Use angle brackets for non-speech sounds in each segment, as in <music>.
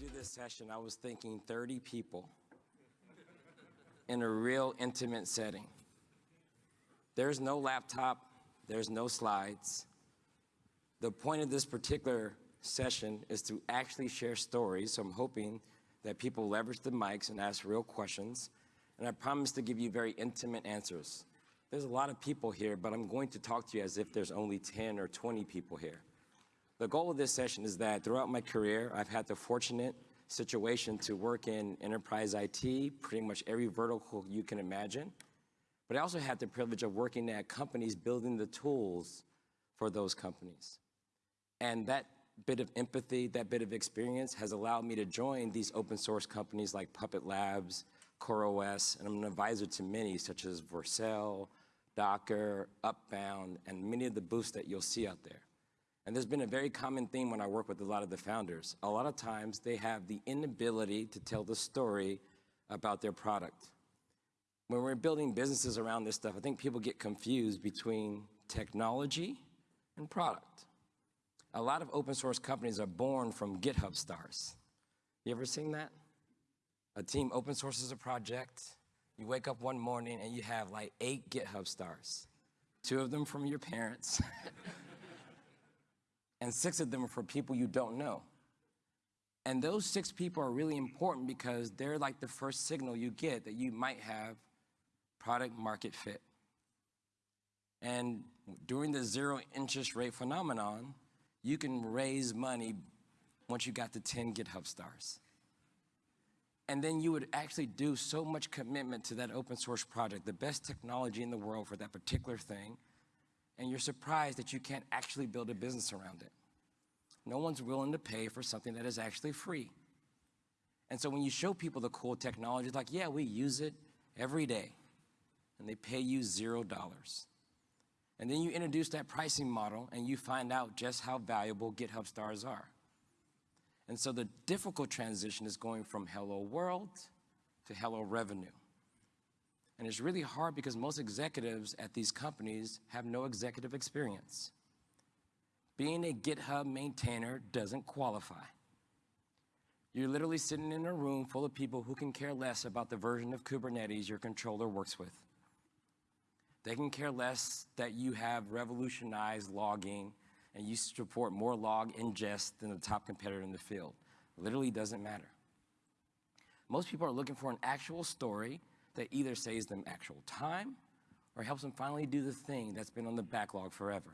do this session, I was thinking 30 people in a real intimate setting. There's no laptop, there's no slides. The point of this particular session is to actually share stories, so I'm hoping that people leverage the mics and ask real questions, and I promise to give you very intimate answers. There's a lot of people here, but I'm going to talk to you as if there's only 10 or 20 people here. The goal of this session is that throughout my career, I've had the fortunate situation to work in enterprise IT, pretty much every vertical you can imagine. But I also had the privilege of working at companies building the tools for those companies. And that bit of empathy, that bit of experience has allowed me to join these open source companies like Puppet Labs, CoreOS, and I'm an advisor to many such as Vercel, Docker, Upbound, and many of the booths that you'll see out there. And there's been a very common theme when I work with a lot of the founders. A lot of times they have the inability to tell the story about their product. When we're building businesses around this stuff, I think people get confused between technology and product. A lot of open source companies are born from GitHub stars. You ever seen that? A team open sources a project, you wake up one morning and you have like eight GitHub stars, two of them from your parents, <laughs> and six of them are for people you don't know. And those six people are really important because they're like the first signal you get that you might have product market fit. And during the zero interest rate phenomenon, you can raise money once you got to 10 GitHub stars. And then you would actually do so much commitment to that open source project, the best technology in the world for that particular thing, and you're surprised that you can't actually build a business around it. No one's willing to pay for something that is actually free. And so when you show people the cool technology, it's like, yeah, we use it every day, and they pay you zero dollars. And then you introduce that pricing model and you find out just how valuable GitHub stars are. And so the difficult transition is going from hello world to hello revenue. And it's really hard because most executives at these companies have no executive experience. Being a GitHub maintainer doesn't qualify. You're literally sitting in a room full of people who can care less about the version of Kubernetes your controller works with. They can care less that you have revolutionized logging and you support more log ingest than the top competitor in the field. Literally doesn't matter. Most people are looking for an actual story that either saves them actual time or helps them finally do the thing that's been on the backlog forever.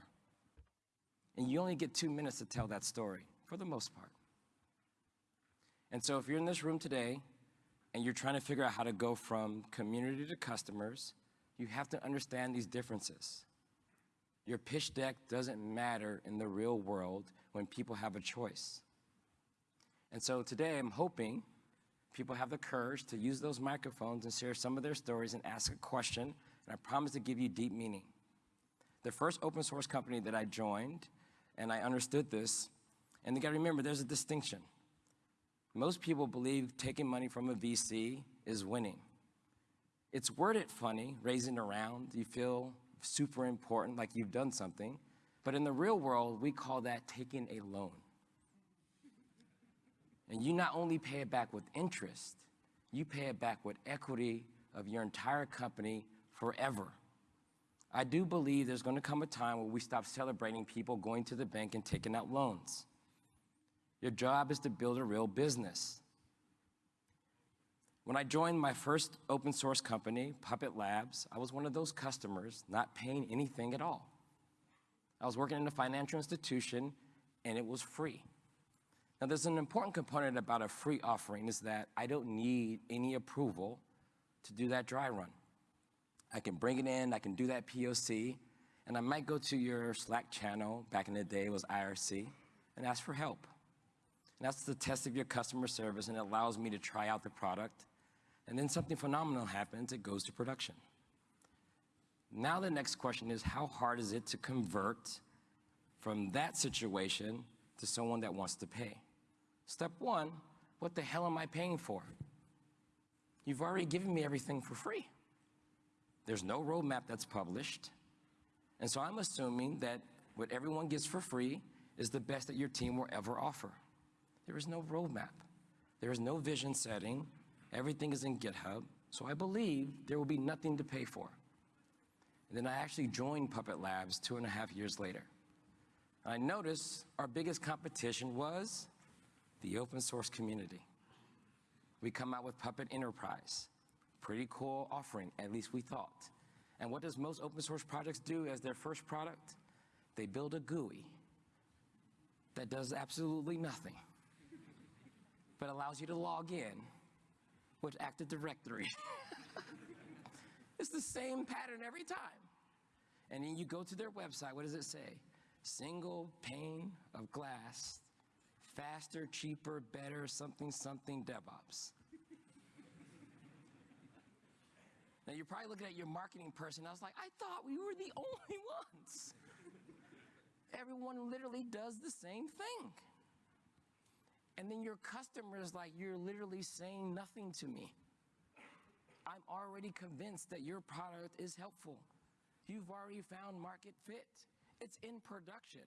And you only get two minutes to tell that story, for the most part. And so if you're in this room today and you're trying to figure out how to go from community to customers, you have to understand these differences. Your pitch deck doesn't matter in the real world when people have a choice. And so today I'm hoping people have the courage to use those microphones and share some of their stories and ask a question, and I promise to give you deep meaning. The first open source company that I joined, and I understood this, and you gotta remember there's a distinction. Most people believe taking money from a VC is winning. It's worded funny, raising around, you feel super important, like you've done something, but in the real world, we call that taking a loan. And you not only pay it back with interest, you pay it back with equity of your entire company forever. I do believe there's going to come a time where we stop celebrating people going to the bank and taking out loans. Your job is to build a real business. When I joined my first open source company, Puppet Labs, I was one of those customers not paying anything at all. I was working in a financial institution and it was free. Now there's an important component about a free offering is that I don't need any approval to do that dry run. I can bring it in, I can do that POC, and I might go to your Slack channel, back in the day was IRC, and ask for help. And that's the test of your customer service and it allows me to try out the product. And then something phenomenal happens, it goes to production. Now the next question is how hard is it to convert from that situation to someone that wants to pay? Step one, what the hell am I paying for? You've already given me everything for free. There's no roadmap that's published. And so I'm assuming that what everyone gets for free is the best that your team will ever offer. There is no roadmap. There is no vision setting. Everything is in GitHub. So I believe there will be nothing to pay for. And then I actually joined Puppet Labs two and a half years later. I noticed our biggest competition was the open source community. We come out with Puppet Enterprise. Pretty cool offering, at least we thought. And what does most open source projects do as their first product? They build a GUI that does absolutely nothing, but allows you to log in with Active Directory. <laughs> it's the same pattern every time. And then you go to their website, what does it say? Single pane of glass, faster, cheaper, better, something, something DevOps. Now you're probably looking at your marketing person. I was like, I thought we were the <laughs> only ones. Everyone literally does the same thing. And then your customer is like, you're literally saying nothing to me. I'm already convinced that your product is helpful. You've already found market fit. It's in production.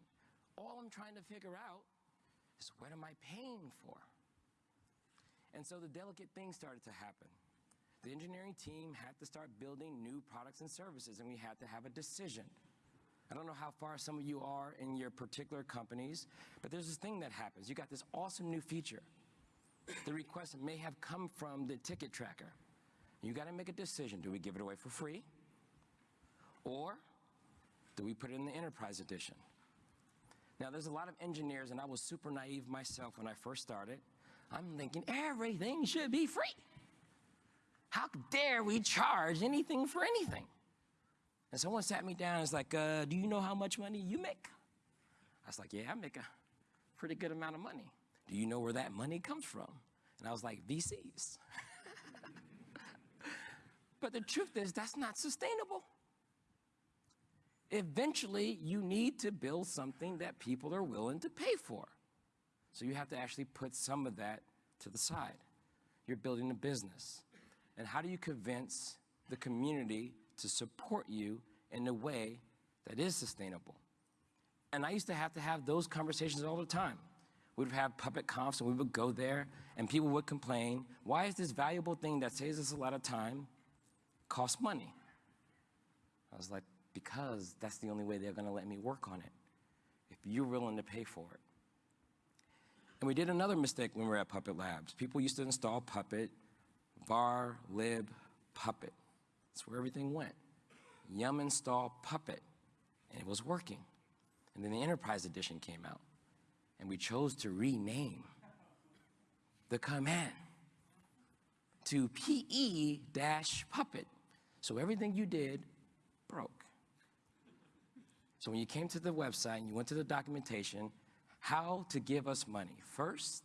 All I'm trying to figure out is what am I paying for? And so the delicate thing started to happen. The engineering team had to start building new products and services, and we had to have a decision. I don't know how far some of you are in your particular companies, but there's this thing that happens. You got this awesome new feature. The request may have come from the ticket tracker. You got to make a decision. Do we give it away for free? Or do we put it in the enterprise edition? Now, there's a lot of engineers, and I was super naive myself when I first started. I'm thinking everything should be free. How dare we charge anything for anything? And someone sat me down and was like, uh, do you know how much money you make? I was like, yeah, I make a pretty good amount of money. Do you know where that money comes from? And I was like, VCs. <laughs> but the truth is, that's not sustainable. Eventually, you need to build something that people are willing to pay for. So you have to actually put some of that to the side. You're building a business. And how do you convince the community to support you in a way that is sustainable? And I used to have to have those conversations all the time. We'd have PuppetConfs and we would go there and people would complain, why is this valuable thing that saves us a lot of time cost money? I was like, because that's the only way they're gonna let me work on it, if you're willing to pay for it. And we did another mistake when we were at Puppet Labs. People used to install Puppet var lib puppet. That's where everything went. Yum install puppet, and it was working. And then the enterprise edition came out, and we chose to rename the command to PE-puppet. So everything you did broke. So when you came to the website and you went to the documentation, how to give us money. First,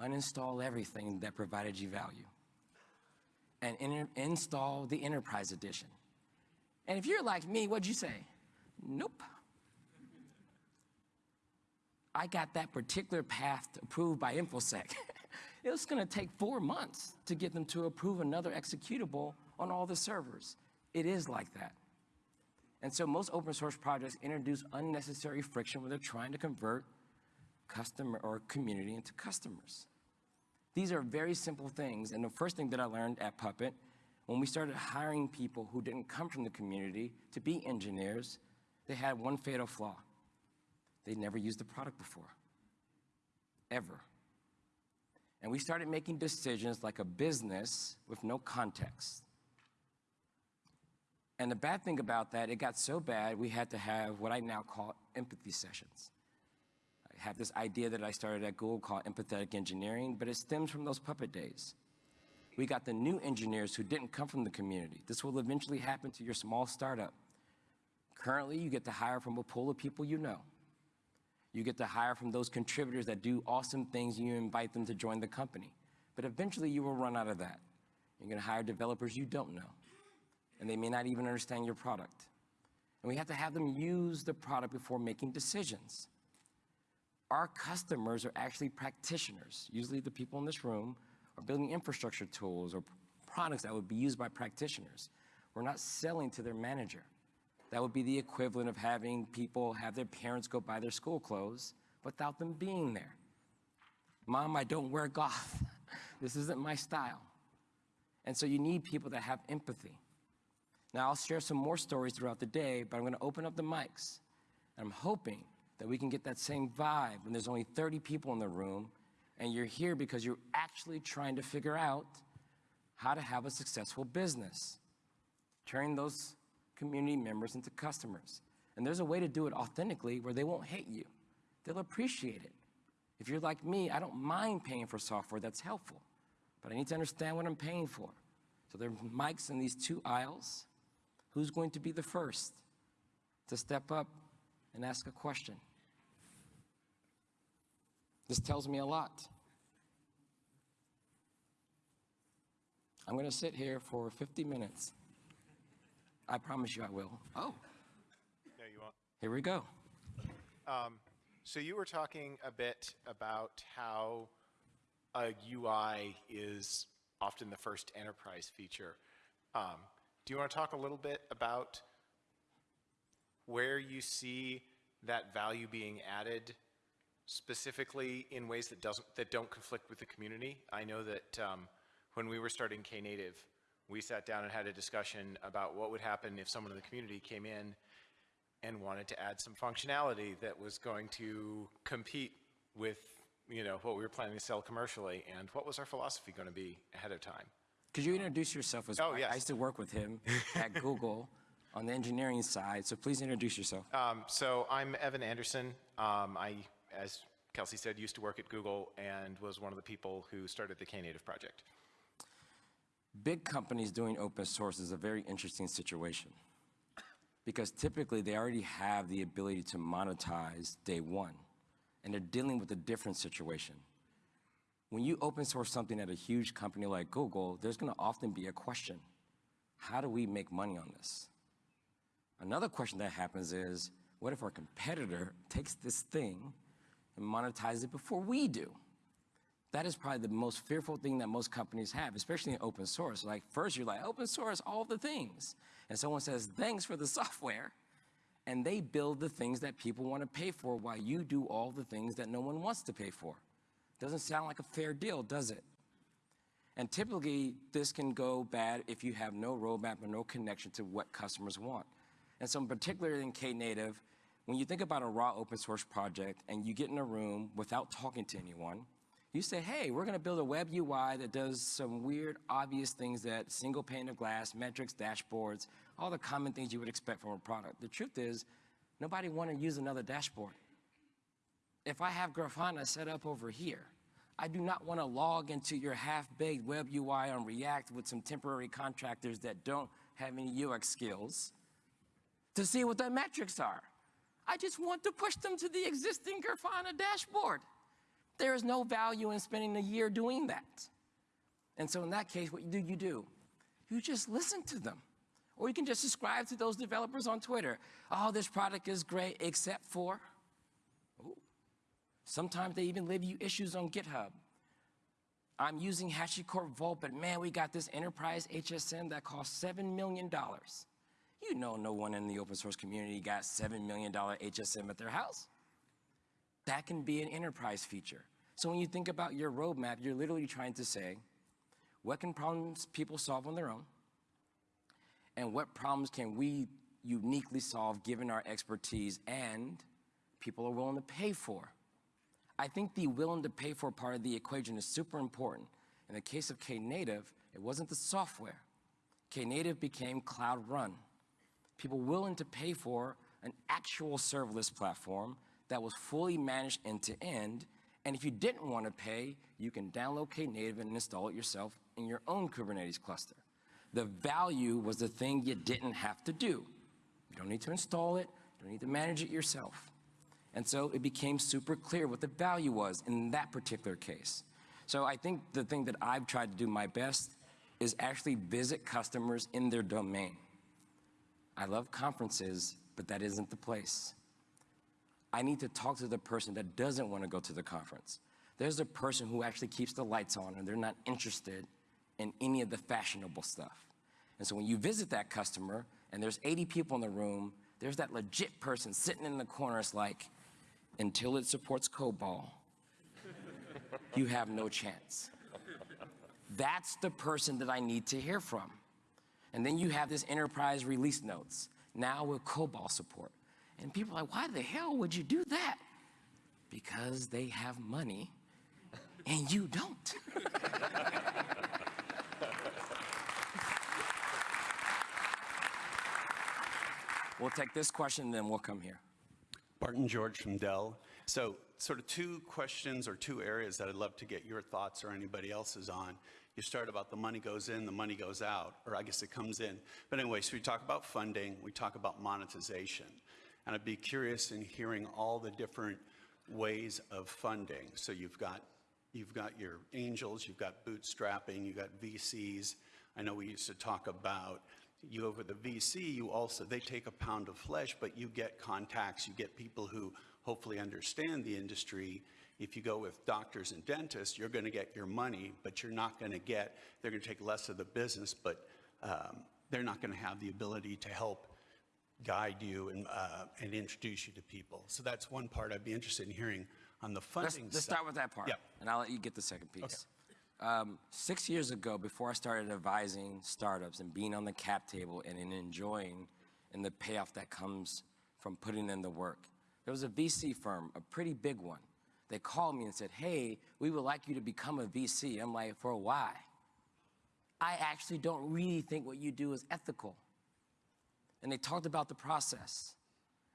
uninstall everything that provided you value and in install the Enterprise Edition. And if you're like me, what'd you say? Nope. I got that particular path approved by InfoSec. <laughs> it was gonna take four months to get them to approve another executable on all the servers. It is like that. And so most open source projects introduce unnecessary friction when they're trying to convert customer or community into customers. These are very simple things. And the first thing that I learned at Puppet, when we started hiring people who didn't come from the community to be engineers, they had one fatal flaw. They'd never used the product before, ever. And we started making decisions like a business with no context. And the bad thing about that, it got so bad, we had to have what I now call empathy sessions I have this idea that I started at Google called empathetic engineering, but it stems from those puppet days. We got the new engineers who didn't come from the community. This will eventually happen to your small startup. Currently, you get to hire from a pool of people you know. You get to hire from those contributors that do awesome things and you invite them to join the company. But eventually you will run out of that. You're gonna hire developers you don't know. And they may not even understand your product. And we have to have them use the product before making decisions our customers are actually practitioners. Usually the people in this room are building infrastructure tools or products that would be used by practitioners. We're not selling to their manager. That would be the equivalent of having people have their parents go buy their school clothes without them being there. Mom, I don't wear goth. <laughs> This isn't my style. And so you need people that have empathy. Now, I'll share some more stories throughout the day, but I'm going to open up the mics. And I'm hoping that we can get that same vibe when there's only 30 people in the room and you're here because you're actually trying to figure out how to have a successful business, turning those community members into customers. And there's a way to do it authentically where they won't hate you. They'll appreciate it. If you're like me, I don't mind paying for software that's helpful, but I need to understand what I'm paying for. So there are mics in these two aisles. Who's going to be the first to step up and ask a question? This tells me a lot. I'm going to sit here for 50 minutes. I promise you I will. Oh, No, you won't. here we go. So you were talking a bit about how a UI is often the first enterprise feature. Um, do you want to talk a little bit about where you see that value being added specifically in ways that doesn't that don't conflict with the community? I know that um, when we were starting Knative, we sat down and had a discussion about what would happen if someone in the community came in and wanted to add some functionality that was going to compete with, you know, what we were planning to sell commercially, and what was our philosophy going to be ahead of time? Could you introduce yourself as well? Oh, I- yes. I used to work with him at <laughs> Google on the engineering side, so please introduce yourself. Um, so I'm Evan Anderson. Um, I, as Kelsey said, used to work at Google and was one of the people who started the Knative project. Big companies doing open source is a very interesting situation because typically they already have the ability to monetize day one, and they're dealing with a different situation. When you open source something at a huge company like Google, there's going to often be a question. How do we make money on this? Another question that happens is, what if our competitor takes this thing and monetizes it before we do? That is probably the most fearful thing that most companies have, especially in open source. Like first you're like, open source, all the things. And someone says, thanks for the <laughs> software. And they build the things that people want to pay for while you do all the things that no one wants to pay for. Doesn't sound like a fair deal, does it? And typically, this can go bad if you have no roadmap or no connection to what customers want. And so, in particular in Knative, when you think about a raw open source project and you get in a room without talking to anyone, you say, hey, we're going to build a web UI that does some weird, obvious things that single pane of glass, metrics, dashboards, all the common things you would expect from a product. The truth is, nobody want to use another dashboard. If I have Grafana set up over here, I do not want to log into your half-baked web UI on React with some temporary contractors that don't have any UX skills to see what their metrics are. I just want to push them to the existing Grafana dashboard. There is no value in spending a year doing that. And so in that case, what do you do? You just listen to them. Or you can just subscribe to those developers on Twitter. Oh, this product is great, except for. Sometimes they even leave you issues on GitHub. I'm using HashiCorp Vault, but man, we got this enterprise HSM that costs $7 million. You know no one in the open source community got $7 million HSM at their house. That can be an enterprise feature. So when you think about your roadmap, you're literally trying to say, what can problems people solve on their own? And what problems can we uniquely solve given our expertise and people are willing to pay for? I think the willing to pay for part of the equation is super important. In the case of Knative, it wasn't the software. Knative became cloud run. People willing to pay for an actual serverless platform that was fully managed end to end. And if you didn't want to pay, you can download Knative and install it yourself in your own Kubernetes cluster. The value was the thing you didn't have to do. You don't need to install it, you don't need to manage it yourself. And so it became super clear what the value was in that particular case. So I think the thing that I've tried to do my best is actually visit customers in their domain. I love conferences, but that isn't the place. I need to talk to the person that doesn't want to go to the conference. There's a person who actually keeps the lights on and they're not interested in any of the fashionable stuff. And so when you visit that customer and there's 80 people in the room, there's that legit person sitting in the corner. It's like, until it supports COBOL, you have no chance. That's the person that I need to hear from. And then you have this enterprise release notes, now with COBOL support. And people are like, why the hell would you do that? Because they have money and you don't. <laughs> we'll take this question, then we'll come here. Barton George from Dell. So sort of two questions or two areas that I'd love to get your thoughts or anybody else's on. You start about the money goes in, the money goes out, or I guess it comes in. But anyway, so we talk about funding, we talk about monetization. And I'd be curious in hearing all the different ways of funding. So you've got, you've got your angels, you've got bootstrapping, you've got VCs. I know we used to talk about you over the VC, you also, they take a pound of flesh, but you get contacts, you get people who hopefully understand the industry. If you go with doctors and dentists, you're going to get your money, but you're not going to get, they're going to take less of the business, but um, they're not going to have the ability to help guide you and, uh, and introduce you to people. So that's one part I'd be interested in hearing on the Let's, let's side. start with that part, Yeah. and I'll let you get the second piece. Um, six years ago, before I started advising startups and being on the cap table and in enjoying and the payoff that comes from putting in the work, there was a VC firm, a pretty big one. They called me and said, "Hey, we would like you to become a VC." I'm like, "For why?" I actually don't really think what you do is ethical. And they talked about the process.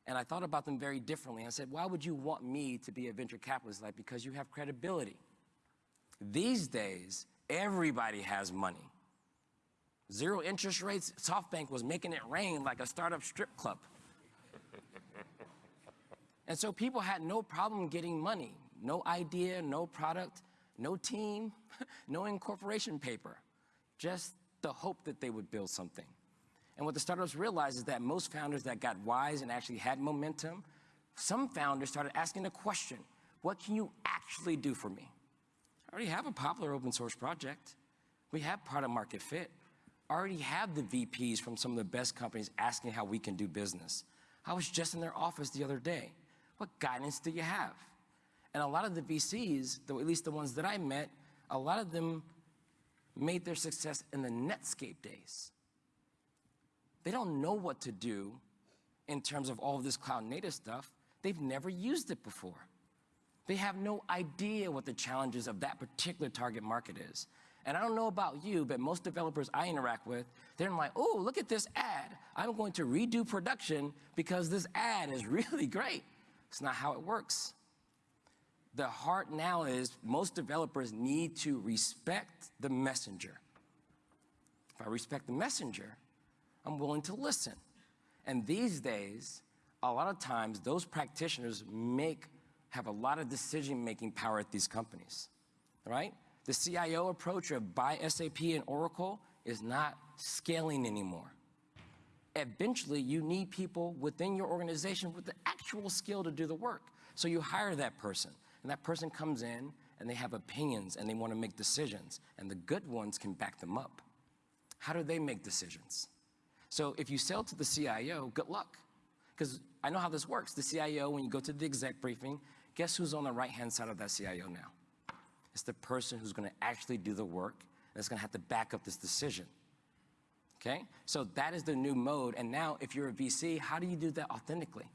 And I thought about them very differently. I said, why would you want me to be a venture capitalist? Like, because you have credibility. These days, everybody has money. Zero interest rates, SoftBank was making it rain like a startup strip club. <laughs> and so people had no problem getting money. No idea, no product, no team, <laughs> no incorporation paper. Just the hope that they would build something. And what the startups realized is that most founders that got wise and actually had momentum, some founders started asking the question, what can you actually do for me? Already have a popular open source project. We have product market fit. Already have the VPs from some of the best companies asking how we can do business. I was just in their office the other day. What guidance do you have? And a lot of the VCs, though at least the ones that I met, a lot of them made their success in the Netscape days. They don't know what to do in terms of all of this cloud native stuff. They've never used it before. They have no idea what the challenges of that particular target market is. And I don't know about you, but most developers I interact with, they're like, oh, look at this ad. I'm going to redo production because this ad is <laughs> really great. It's not how it works. The heart now is most developers need to respect the messenger. If I respect the messenger, I'm willing to listen. And these days, a lot of times, those practitioners make have a lot of decision-making power at these companies, right? The CIO approach of buy SAP and Oracle is not scaling anymore. Eventually, you need people within your organization with the actual skill to do the work. So you hire that person, and that person comes in, and they have opinions, and they want to make decisions, and the good ones can back them up. How do they make decisions? So if you sell to the CIO, good luck. Because I know how this works. The CIO, when you go to the exec briefing, guess who's on the right-hand side of that CIO now? It's the person who's going to actually do the work going to have to back up this decision. Okay? So that is the new mode. And now, if you're a VC, how do you do that authentically?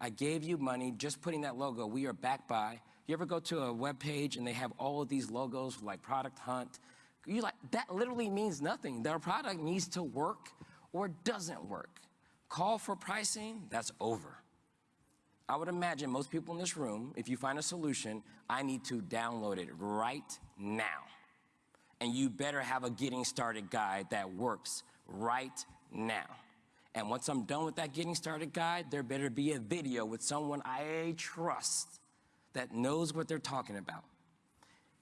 I gave you money just putting that logo. We are backed by. You ever go to a web page and they have all of these logos like Product Hunt? You like that literally means nothing. Their product needs to work or doesn't work. Call for pricing, that's over. I would imagine most people in this room, if you find a solution, I need to download it right now. And you better have a getting started guide that works right now. And once I'm done with that getting started guide, there better be a video with someone I trust that knows what they're talking about.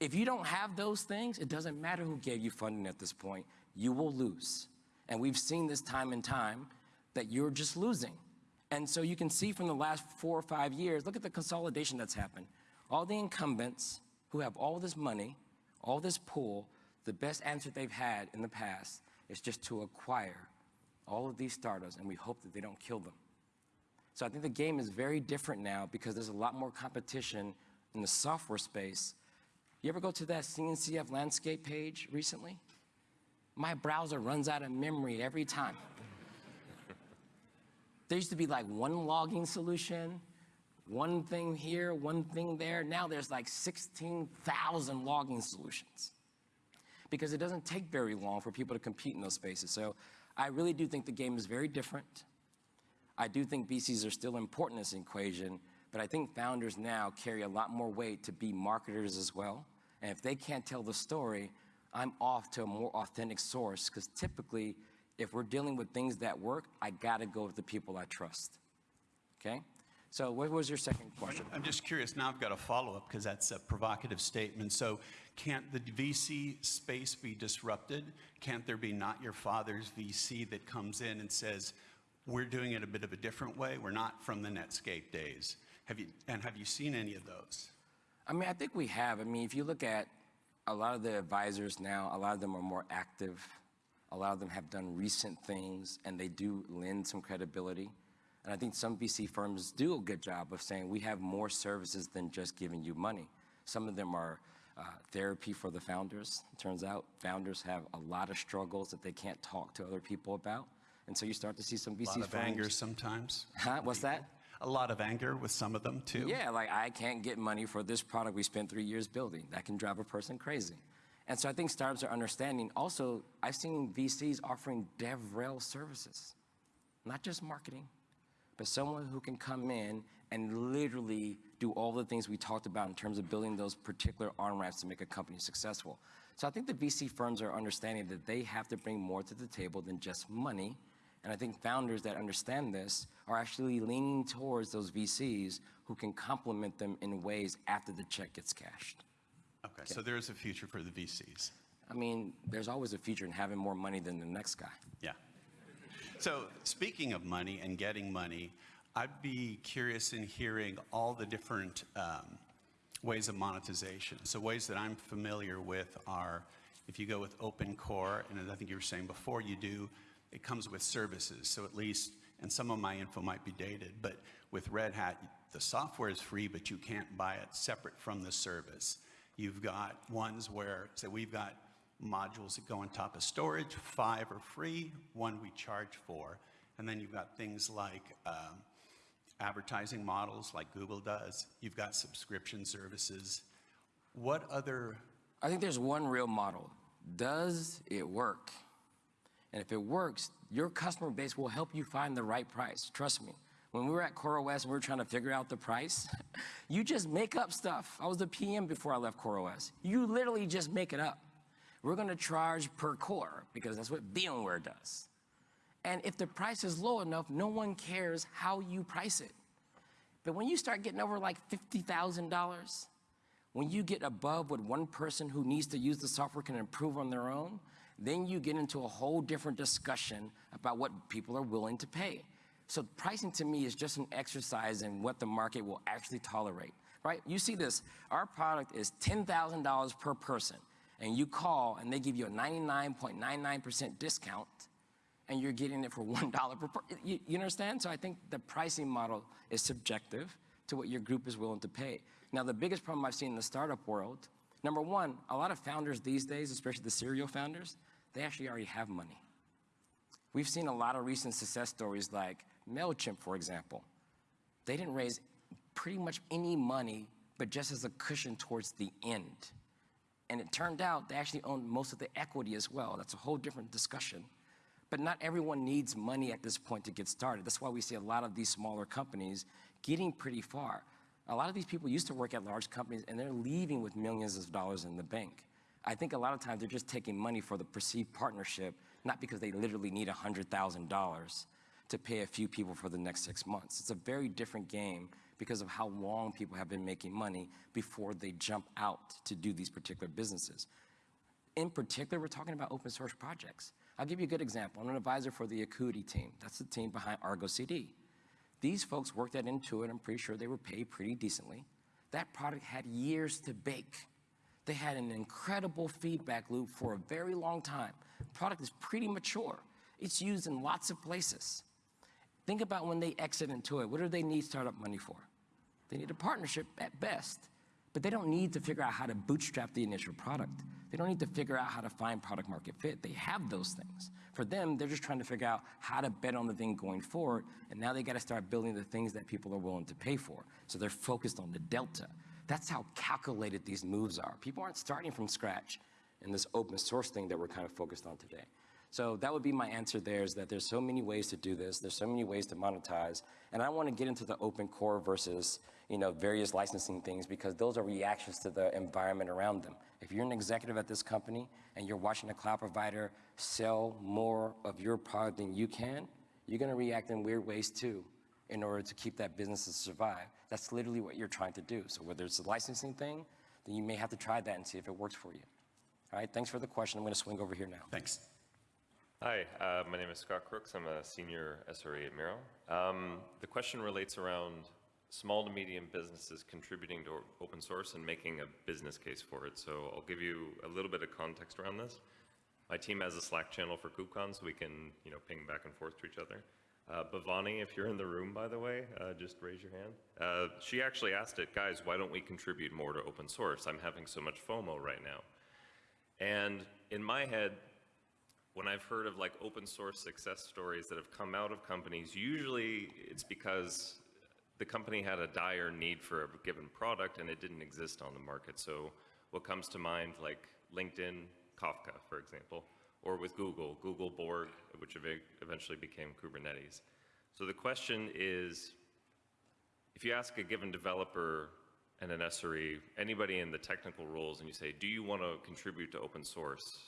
If you don't have those things, it doesn't matter who gave you funding at this point, you will lose. And we've seen this time and time that you're just losing. And so you can see from the last four or five years, look at the consolidation that's happened. All the incumbents who have all this money, all this pool, the best answer they've had in the past is just to acquire all of these startups, and we hope that they don't kill them. So I think the game is very different now because there's a lot more competition in the software space You ever go to that CNCF landscape page recently? My browser runs out of memory every time. There used to be like one logging solution, one thing here, one thing there. Now there's like 16,000 logging solutions because it doesn't take very long for people to compete in those spaces. So I really do think the game is very different. I do think VCs are still important in this equation, but I think founders now carry a lot more weight to be marketers as well. And if they can't tell the story, I'm off to a more authentic source because typically, if we're dealing with things that work, I gotta go with the people I trust. Okay? So what was your second question? I'm just curious, now I've got a follow-up because that's a provocative statement. So can't the VC space be disrupted? Can't there be not your father's VC that comes in and says, we're doing it a bit of a different way, we're not from the Netscape days? Have you, and have you seen any of those? I mean, I think we have. I mean, if you look at a lot of the advisors now, a lot of them are more active. A lot of them have done recent things, and they do lend some credibility. And I think some VC firms do a good job of saying we have more services than just giving you money. Some of them are uh, therapy for the founders. It turns out founders have a lot of struggles that they can't talk to other people about. And so you start to see some VC A lot of firms. anger sometimes. Huh? What's that? A lot of anger with some of them too. Yeah, like I can't get money for this product we spent three years building. That can drive a person crazy. And so I think startups are understanding. Also, I've seen VCs offering DevRel services, not just marketing, but someone who can come in and literally do all the things we talked about in terms of building those particular on-ramps to make a company successful. So I think the VC firms are understanding that they have to bring more to the table than just money. And I think founders that understand this are actually leaning towards those VCs who can complement them in ways after the check gets cashed. Okay, so there is a future for the VCs. I mean, there's always a future in having more money than the next guy. Yeah. So speaking of money and getting money, I'd be curious in hearing all the different um, ways of monetization. So ways that I'm familiar with are, if you go with Open Core, and I think you were saying before you do, it comes with services. So at least, and some of my info might be dated, but with Red Hat, the software is free, but you can't buy it separate from the service. You've got ones where, so we've got modules that go on top of storage, five are free, one we charge for. And then you've got things like um, advertising models like Google does. You've got subscription services. What other, I think there's one real model. Does it work? And if it works, your customer base will help you find the right price. Trust me. When we were at CoreOS and we were trying to figure out the price, you just make up stuff. I was the PM before I left CoreOS. You literally just make it up. We're going to charge per core because that's what VMware does. And if the price is low enough, no one cares how you price it. But when you start getting over like $50,000, when you get above what one person who needs to use the software can improve on their own, then you get into a whole different discussion about what people are willing to pay. So pricing to me is just an exercise in what the market will actually tolerate, right? You see this, our product is $10,000 per person, and you call and they give you a 99.99% discount, and you're getting it for <laughs> $1 per person. You, you understand? So I think the pricing model is subjective to what your group is willing to pay. Now, the biggest problem I've seen in the startup world, number one, a lot of founders these days, especially the serial founders, they actually already have money. We've seen a lot of recent success stories like MailChimp, for example. They didn't raise pretty much any money, but just as a cushion towards the end. And it turned out they actually owned most of the equity as well. That's a whole different discussion. But not everyone needs money at this point to get started. That's why we see a lot of these smaller companies getting pretty far. A lot of these people used to work at large companies and they're leaving with millions of dollars in the bank. I think a lot of times they're just taking money for the perceived partnership, not because they literally need $100,000 to pay a few people for the next six months. It's a very different game because of how long people have been making money before they jump out to do these particular businesses. In particular, we're talking about open source projects. I'll give you a good example. I'm an advisor for the Akuity team. That's the team behind Argo CD. These folks worked at Intuit. I'm pretty sure they were paid pretty decently. That product had years to bake. They had an incredible feedback loop for a very long time. The product is pretty mature. It's used in lots of places. Think about when they exit Intuit. What do they need startup money for? They need a partnership at best. But they don't need to figure out how to bootstrap the initial product. They don't need to figure out how to find product market fit. They have those things. For them, they're just trying to figure out how to bet on the thing going forward. And now they got to start building the things that people are willing to pay for. So they're focused on the delta. That's how calculated these moves are. People aren't starting from scratch in this open source thing that we're kind of focused on today. So that would be my answer there is that there's so many ways to do this. There's so many ways to monetize. And I want to get into the open core versus, you know, various licensing things because those are reactions to the environment around them. If you're an executive at this company and you're watching a cloud provider sell more of your product than you can, you're going to react in weird ways too in order to keep that business to survive. That's literally what you're trying to do. So whether it's a licensing thing, then you may have to try that and see if it works for you. All right, thanks for the question. I'm going to swing over here now. Thanks. Hi, uh, my name is Scott Crooks. I'm a senior SRE at Miro. Um, the question relates around small to medium businesses contributing to open source and making a business case for it. So I'll give you a little bit of context around this. My team has a Slack channel for KubeCon, so we can, you know, ping back and forth to each other. Uh, Bhavani, if you're in the room, by the way, uh, just raise your hand. Uh, she actually asked it, guys, why don't we contribute more to open source? I'm having so much FOMO right now. And in my head, when I've heard of like open source success stories that have come out of companies, usually it's because the company had a dire need for a given product and it didn't exist on the market. So what comes to mind like LinkedIn, Kafka, for example, or with Google, Google Borg, which eventually became Kubernetes. So the question is, if you ask a given developer and an SRE, anybody in the technical roles, and you say, do you want to contribute to open source?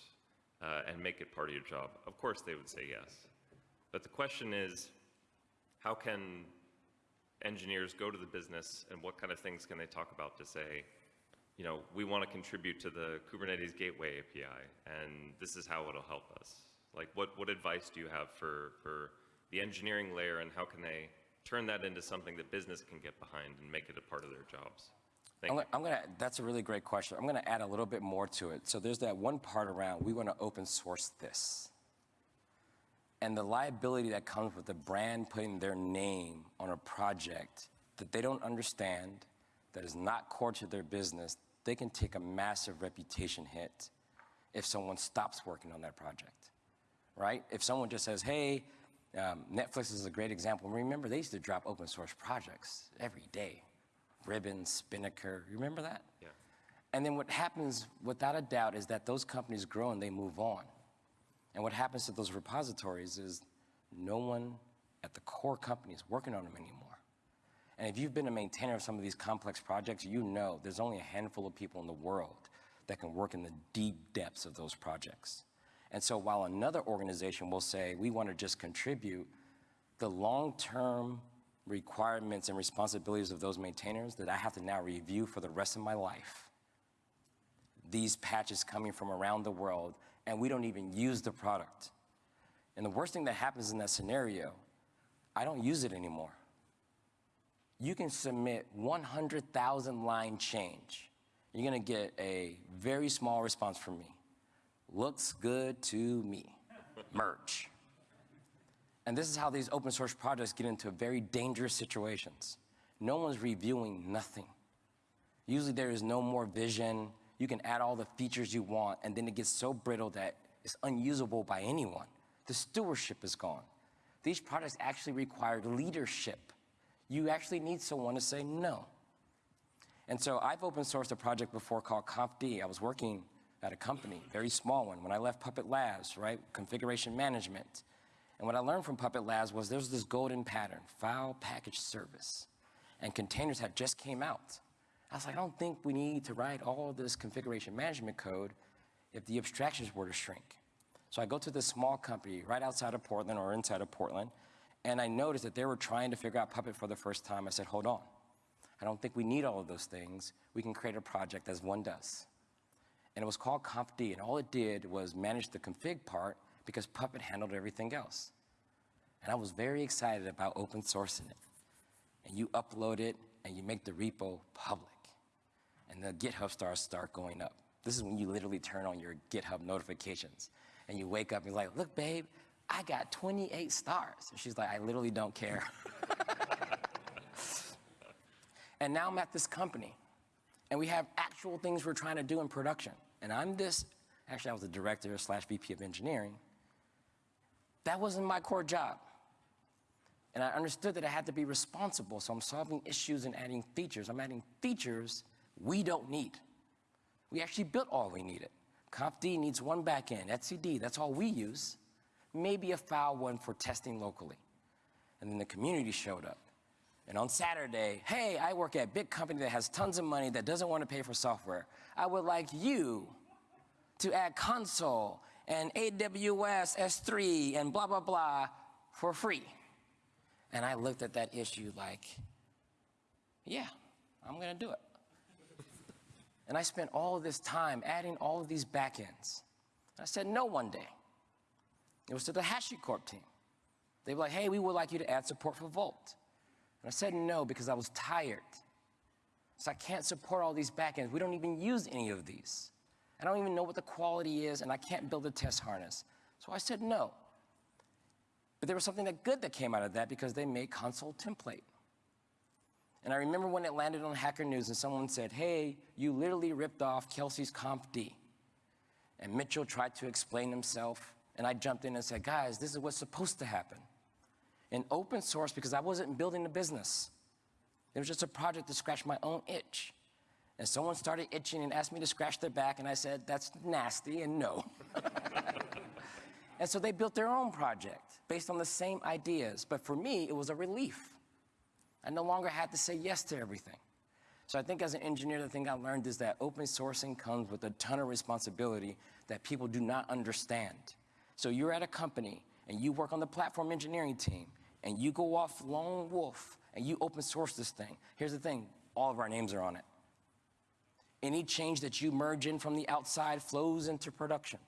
Uh, and make it part of your job? Of course they would say yes. But the question is, how can engineers go to the business and what kind of things can they talk about to say, you know, we want to contribute to the Kubernetes Gateway API and this is how it'll help us. Like what, what advice do you have for, for the engineering layer and how can they turn that into something that business can get behind and make it a part of their jobs? Thank I'm gonna, I'm gonna, that's a really great question. I'm gonna add a little bit more to it. So there's that one part around, we wanna open source this. And the liability that comes with the brand putting their name on a project that they don't understand, that is not core to their business, they can take a massive reputation hit if someone stops working on that project, right? If someone just says, hey, um, Netflix is a great example. Remember, they used to drop open source projects every day. Ribbon, Spinnaker, you remember that? Yeah. And then what happens, without a doubt, is that those companies grow and they move on. And what happens to those repositories is no one at the core company is working on them anymore. And if you've been a maintainer of some of these complex projects, you know there's only a handful of people in the world that can work in the deep depths of those projects. And so while another organization will say, we want to just contribute, the long-term requirements and responsibilities of those maintainers that I have to now review for the rest of my life. These patches coming from around the world, and we don't even use the product. And the worst thing that happens in that scenario, I don't use it anymore. You can submit 100,000 line change. You're gonna get a very small response from me. Looks good to me. Merge. And this is how these open source projects get into very dangerous situations. No one's reviewing nothing. Usually there is no more vision. You can add all the features you want, and then it gets so brittle that it's unusable by anyone. The stewardship is gone. These projects actually require leadership. You actually need someone to say no. And so I've open sourced a project before called ConfD. I was working at a company, very small one. When I left Puppet Labs, right, configuration management, and what I learned from Puppet Labs was there's this golden pattern, file package service. And containers had just came out. I was like, I don't think we need to write all of this configuration management code if the abstractions were to shrink. So I go to this small company right outside of Portland or inside of Portland, and I noticed that they were trying to figure out Puppet for the first time. I said, hold on. I don't think we need all of those things. We can create a project as one does. And it was called ConfD, and all it did was manage the config part because Puppet handled everything else. And I was very excited about open sourcing it. And you upload it and you make the repo public. And the GitHub stars start going up. This is when you literally turn on your GitHub notifications. And you wake up and you're like, look, babe, I got 28 stars. And she's like, I literally don't care. <laughs> and now I'm at this company. And we have actual things we're trying to do in production. And I'm this, actually, I was the director slash VP of engineering. That wasn't my core job. And I understood that I had to be responsible, so I'm solving issues and adding features. I'm adding features we don't need. We actually built all we needed. confd needs one backend, etcd, that's all we use. Maybe a file one for testing locally. And then the community showed up. And on Saturday, hey, I work at a big company that has tons of money that doesn't want to pay for software. I would like you to add Consul and AWS S3 and blah, blah, blah for free. And I looked at that issue like, yeah, I'm going to do it. And I spent all this time adding all of these backends. I said no one day. It was to the HashiCorp team. They were like, hey, we would like you to add support for Vault. And I said no because I was tired. So I can't support all these backends. We don't even use any of these. I don't even know what the quality is, and I can't build a test harness. So I said no. But there was something that good that came out of that because they made Consul template. And I remember when it landed on Hacker News and someone said, hey, you literally ripped off Kelsey's confd. And Mitchell tried to explain himself, and I jumped in and said, guys, this is what's supposed to happen. In open source, because I wasn't building a business. It was just a project to scratch my own itch. And someone started itching and asked me to scratch their back, and I said, that's nasty, and no. <laughs> and so they built their own project based on the same ideas. But for me, it was a relief. I no longer had to say yes to everything. So I think as an engineer, the thing I learned is that open sourcing comes with a ton of responsibility that people do not understand. So you're at a company and you work on the platform engineering team and you go off lone wolf and you open source this thing. Here's the thing, all of our names are on it. Any change that you merge in from the outside flows into production.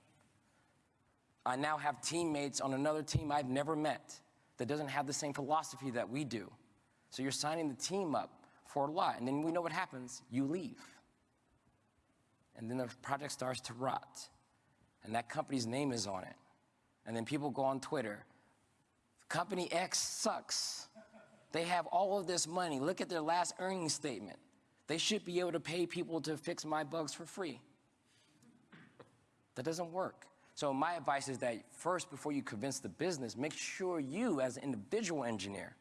I now have teammates on another team I've never met that doesn't have the same philosophy that we do. So you're signing the team up for a lot, and then we know what happens. You leave. And then the project starts to rot, and that company's name is on it. And then people go on Twitter, company X sucks. They have all of this money. Look at their last earnings statement. They should be able to pay people to fix my bugs for free. That doesn't work. So my advice is that first, before you convince the business, make sure you, as an individual engineer,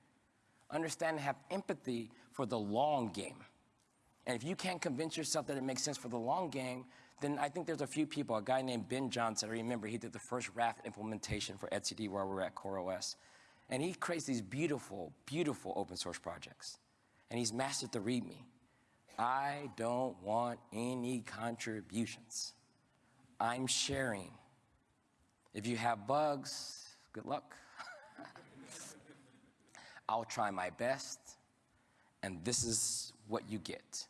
understand and have empathy for the long game. And if you can't convince yourself that it makes sense for the long game, then I think there's a few people, a guy named Ben Johnson, I remember he did the first Raft implementation for etcd where we were at CoreOS. And he creates these beautiful, beautiful open source projects. And he's mastered the README. I don't want any contributions. I'm sharing. If you have bugs, good luck. <laughs> I'll try my best, and this is what you get.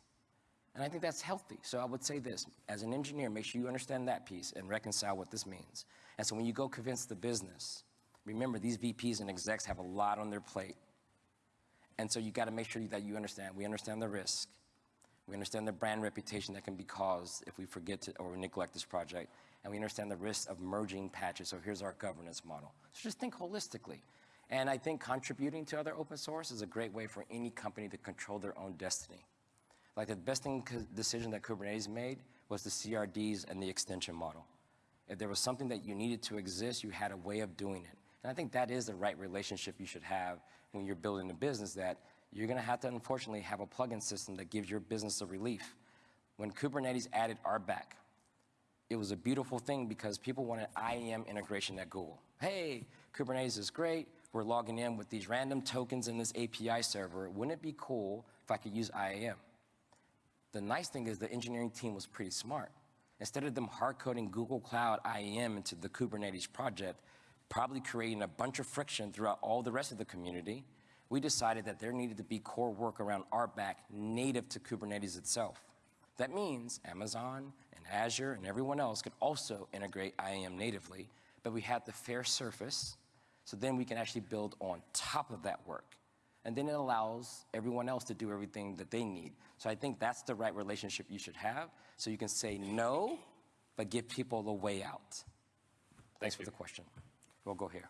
And I think that's healthy. So I would say this, as an engineer, make sure you understand that piece and reconcile what this means. And so when you go convince the business, remember these VPs and execs have a lot on their plate. And so you gotta make sure that you understand, we understand the risk. We understand the brand reputation that can be caused if we forget to or neglect this project. And we understand the risk of merging patches. So here's our governance model. So just think holistically. And I think contributing to other open source is a great way for any company to control their own destiny. Like the best thing, decision that Kubernetes made was the CRDs and the extension model. If there was something that you needed to exist, you had a way of doing it. And I think that is the right relationship you should have when you're building a business that you're gonna have to unfortunately have a plugin system that gives your business a relief. When Kubernetes added RBAC, it was a beautiful thing because people wanted IAM integration at Google. Hey, Kubernetes is great, we're logging in with these random tokens in this API server. Wouldn't it be cool if I could use IAM? The nice thing is the engineering team was pretty smart. Instead of them hard coding Google Cloud IAM into the Kubernetes project, probably creating a bunch of friction throughout all the rest of the community, we decided that there needed to be core work around RBAC native to Kubernetes itself. That means Amazon and Azure and everyone else could also integrate IAM natively, but we had the fair surface so then we can actually build on top of that work. And then it allows everyone else to do everything that they need. So I think that's the right relationship you should have. So you can say no, but give people the way out. Thanks for the question. We'll go here.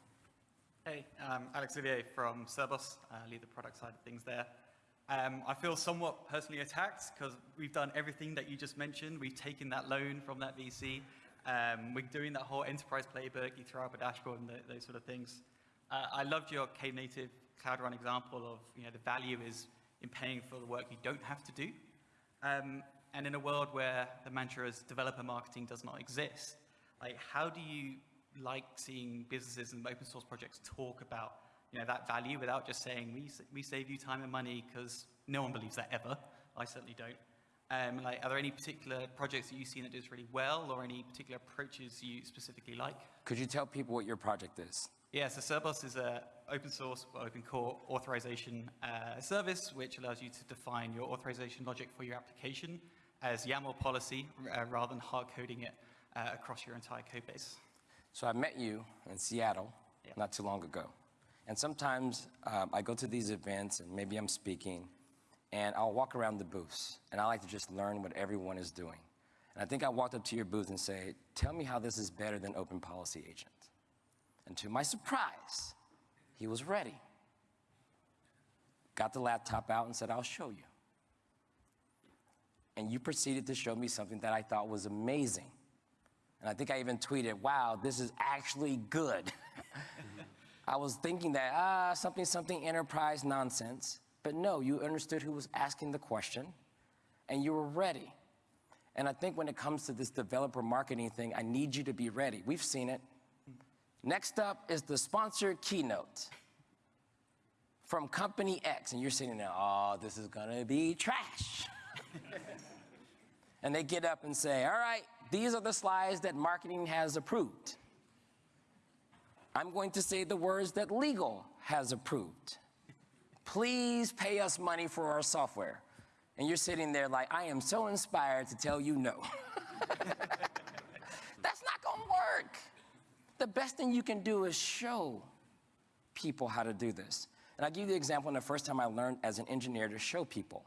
Hey, um, Alex Olivier from Cerbos, uh, lead the product side of things there. Um, I feel somewhat personally attacked because we've done everything that you just mentioned. We've taken that loan from that VC. Um, we're doing that whole enterprise playbook. You throw up a dashboard and th- those sort of things. Uh, I loved your Knative Cloud Run example of you know the value is in paying for the work you don't have to do. Um, and in a world where the mantra is developer marketing does not exist, like how do you like seeing businesses and open source projects talk about you know that value without just saying we we save you time and money because no one believes that ever. I certainly don't. Um, like, are there any particular projects that you've seen that does really well, or any particular approaches you specifically like? Could you tell people what your project is? Yeah, so Cerbos is a open source, or open core authorization uh, service, which allows you to define your authorization logic for your application as YAML policy uh, rather than hard coding it uh, across your entire code base. So I met you in Seattle Yeah. not too long ago. And sometimes um, I go to these events and maybe I'm speaking and I'll walk around the booths and I like to just learn what everyone is doing. And I think I walked up to your booth and say, tell me how this is better than Open Policy Agent. And to my surprise, he was ready. Got the laptop out and said, I'll show you. And you proceeded to show me something that I thought was amazing. And I think I even tweeted, wow, this is actually good. <laughs> I was thinking that, ah, something, something enterprise nonsense. But no, you understood who was asking the question and you were ready. And I think when it comes to this developer marketing thing, I need you to be ready. We've seen it. Next up is the sponsored keynote from company X. And you're sitting there, oh, this is gonna be trash. <laughs> and they get up and say, all right, these are the slides that marketing has approved. I'm going to say the words that legal has approved. Please pay us money for our software. And you're sitting there like, I am so inspired to tell you no. <laughs> That's not gonna work. The best thing you can do is show people how to do this. And I'll give you the example in the first time I learned as an engineer to show people.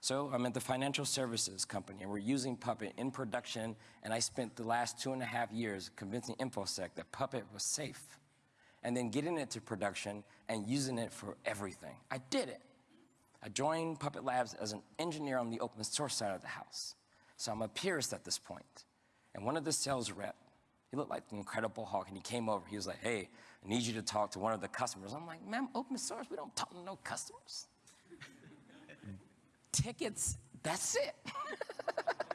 So I'm at the financial services company, and we're using Puppet in production, and I spent the last two and a half years convincing InfoSec that Puppet was safe, and then getting it to production and using it for everything. I did it. I joined Puppet Labs as an engineer on the open source side of the house. So I'm a purist at this point. And one of the sales rep, he looked like the Incredible Hulk, and he came over. He was like, hey, I need you to talk to one of the customers. I'm like, ma'am, open source, we don't talk to no customers tickets, that's it. <laughs>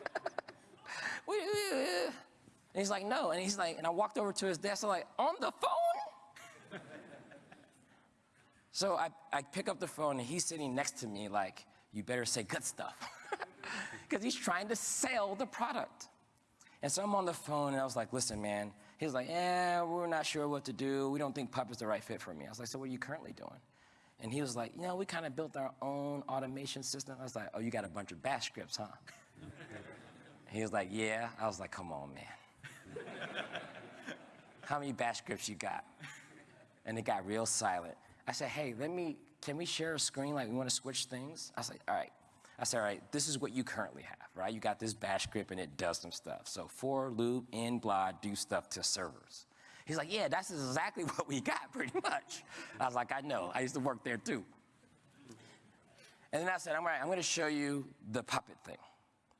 And he's like, no. And he's like, and I walked over to his desk, I'm like, on the phone? <laughs> so I, I pick up the phone and he's sitting next to me like, you better say good stuff. <laughs> Because he's trying to sell the product. And so I'm on the phone and I was like, listen, man. He's like, yeah, we're not sure what to do. We don't think Pup is the right fit for me. I was like, so what are you currently doing? And he was like, you know, we kind of built our own automation system. I was like, oh, you got a bunch of bash scripts, huh? he was like, yeah. I was like, come on, man. <laughs> How many bash scripts you got? And it got real silent. I said, hey, let me, can we share a screen? Like, we want to switch things? I was like, all right. I said, all right, this is what you currently have, right? You got this bash script and it does some stuff. So for, loop, in, blah, do stuff to servers. He's like, yeah, that's exactly <laughs> what we got, pretty much. I was like, I know. I used to work there too. And then I said, all right, I'm going to show you the puppet thing,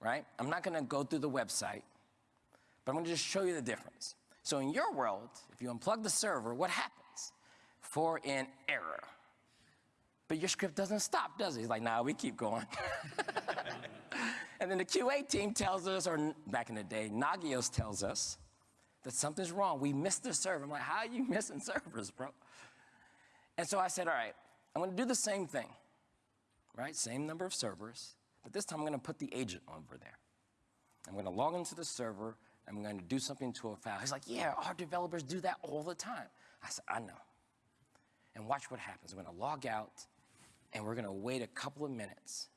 right? I'm not going to go through the website, but I'm going to just show you the difference. So in your world, if you unplug the server, what happens? For an error. But your script doesn't stop, does it? He's like, nah, we keep going. <laughs> and then the QA team tells us, or back in the day, Nagios tells us, that something's wrong. We missed the server. I'm like, how are you <laughs> missing servers, bro? And so I said, all right, I'm gonna do the same thing, right? Same number of servers, but this time I'm gonna put the agent over there. I'm gonna log into the server, I'm gonna do something to a file. He's like, yeah, our developers do that all the time. I said, I know. And watch what happens. I'm gonna log out, and we're gonna wait a couple of minutes,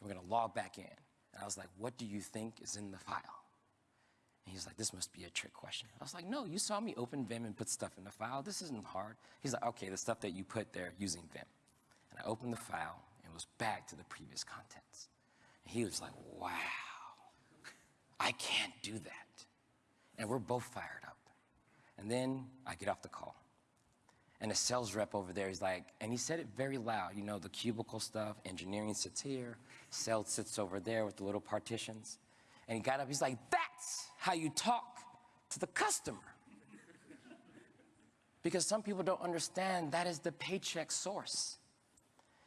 and we're gonna log back in. And I was like, what do you think is in the file? And he's like, this must be a trick question. I was like, no, you saw me open Vim and put stuff in the file. This isn't hard. He's like, okay, the stuff that you put there using Vim. And I opened the file and was back to the previous contents. And he was like, wow, I can't do that. And we're both fired up. And then I get off the call. And the sales rep over there is like, and he said it very loud, you know, the cubicle stuff, engineering sits here, sales sits over there with the little partitions. And he got up, he's like, that's how you talk to the customer. because some people don't understand that is the paycheck source.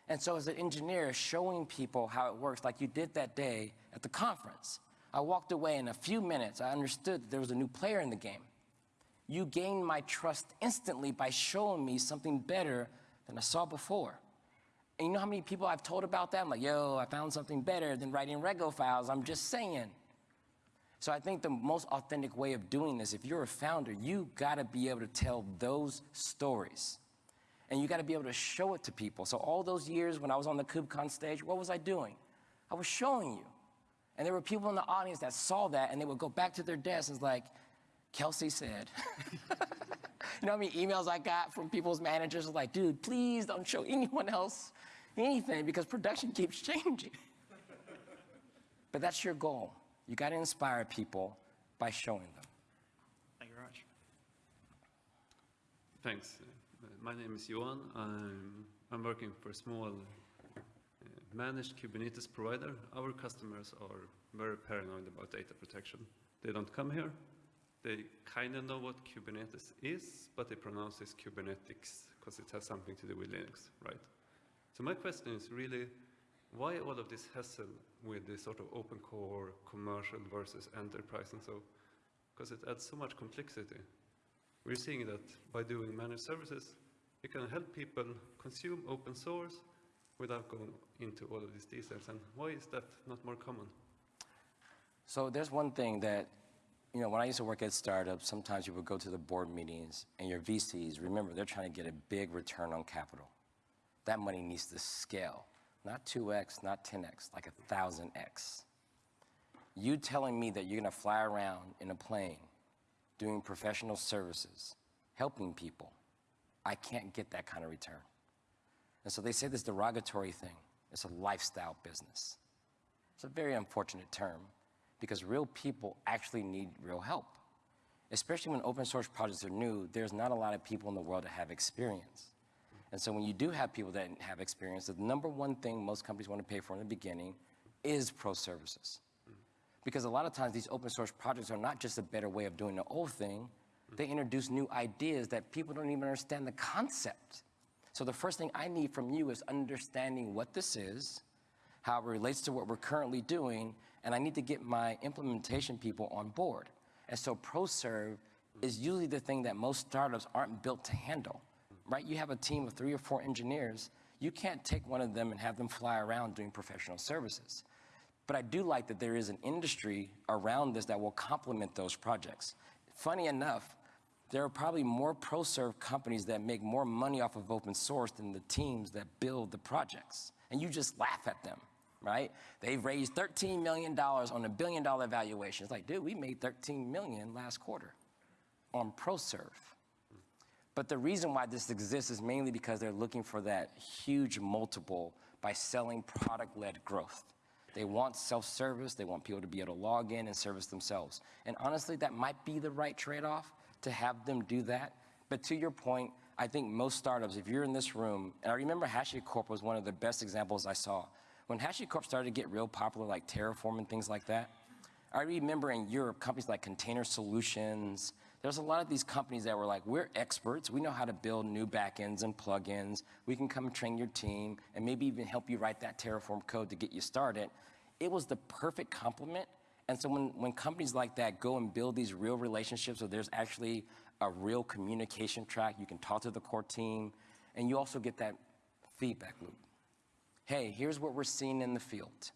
And so, as an engineer, showing people how it works, like you did that day at the conference, I walked away in a few minutes. I understood that there was a new player in the game. You gained my trust instantly by showing me something better than I saw before. And you know how many people I've told about that? I'm like, yo, I found something better than writing Rego files. I'm just saying. So I think the most authentic way of doing this, if you're a founder, you gotta be able to tell those stories. And you gotta be able to show it to people. So all those years when I was on the KubeCon stage, what was I doing? I was showing you. And there were people in the audience that saw that and they would go back to their desks and like, Kelsey said. <laughs> you know how many emails I got from people's managers was like, dude, please don't show anyone else anything because production keeps changing. <laughs> but that's your goal. You got to inspire people by showing them. Thank you very much. Thanks. Uh, My name is Johan. I'm, I'm working for a small uh, managed Kubernetes provider. Our customers are very paranoid about data protection. They don't come here. They kind of know what Kubernetes is, but they pronounce it Kubernetes because it has something to do with Linux, right? So my question is really, why all of this hassle with this sort of open core, commercial versus enterprise and so? Because it adds so much complexity. We're seeing that by doing managed services, you can help people consume open source without going into all of these details. And why is that not more common? So there's one thing that, you know, when I used to work at startups, sometimes you would go to the board meetings and your VCs, remember, they're trying to get a big return on capital. That money needs to scale, not 2x, not 10x, like a 1000x. You telling me that you're gonna fly around in a plane doing professional services, helping people, I can't get that kind of return. And so they say this derogatory thing, it's a lifestyle business. It's a very unfortunate term because real people actually need real help. Especially when open source projects are new, there's not a lot of people in the world that have experience. And so when you do have people that have experience, the number one thing most companies want to pay for in the beginning is pro services. Because a lot of times these open source projects are not just a better way of doing the old thing, they introduce new ideas that people don't even understand the concept. So the first thing I need from you is understanding what this is, how it relates to what we're currently doing, and I need to get my implementation people on board. And so ProServe is usually the thing that most startups aren't built to handle, right? You have a team of three or four engineers. You can't take one of them and have them fly around doing professional services. But I do like that there is an industry around this that will complement those projects. Funny enough, there are probably more ProServe companies that make more money off of open source than the teams that build the projects. And you just laugh at them, right? They've raised $13 million on a billion dollar valuation. It's like, dude, we made 13 million last quarter on ProServe. But the reason why this exists is mainly because they're looking for that huge multiple by selling product-led growth. They want self-service, they want people to be able to log in and service themselves. And honestly, that might be the right trade-off to have them do that. But to your point, I think most startups, if you're in this room, and I remember HashiCorp was one of the best examples I saw. When HashiCorp started to get real popular, like Terraform and things like that, I remember in Europe, companies like Container Solutions, there's a lot of these companies that were like, we're experts. We know how to build new backends and plugins. We can come train your team and maybe even help you write that Terraform code to get you started. It was the perfect complement. And so when, when companies like that go and build these real relationships where there's actually a real communication track, you can talk to the core team, and you also get that feedback loop. Hey, here's what we're seeing in the field.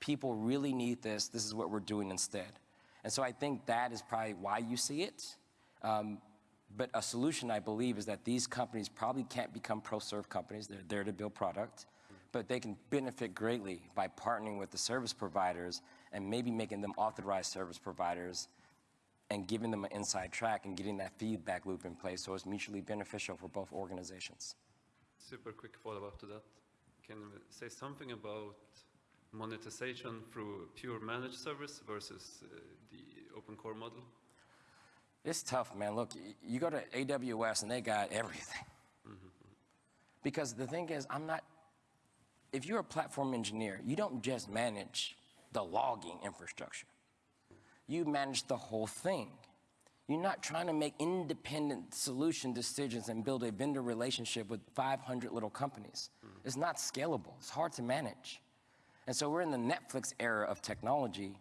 People really need this. This is what we're doing instead. And so I think that is probably why you see it. Um, but a solution, I believe, is that these companies probably can't become pro-serve companies. They're there to build product. But they can benefit greatly by partnering with the service providers and maybe making them authorized service providers and giving them an inside track and getting that feedback loop in place so it's mutually beneficial for both organizations. Super quick follow-up to that. Can you say something about monetization through pure managed service versus uh, the open core model? It's tough, man. Look, you go to AWS and they got everything. Because the thing is, I'm not, if you're a platform engineer, you don't just manage the logging infrastructure. You manage the whole thing. You're not trying to make independent solution decisions and build a vendor relationship with 500 little companies. It's not scalable. It's hard to manage. And so we're in the Netflix era of technology,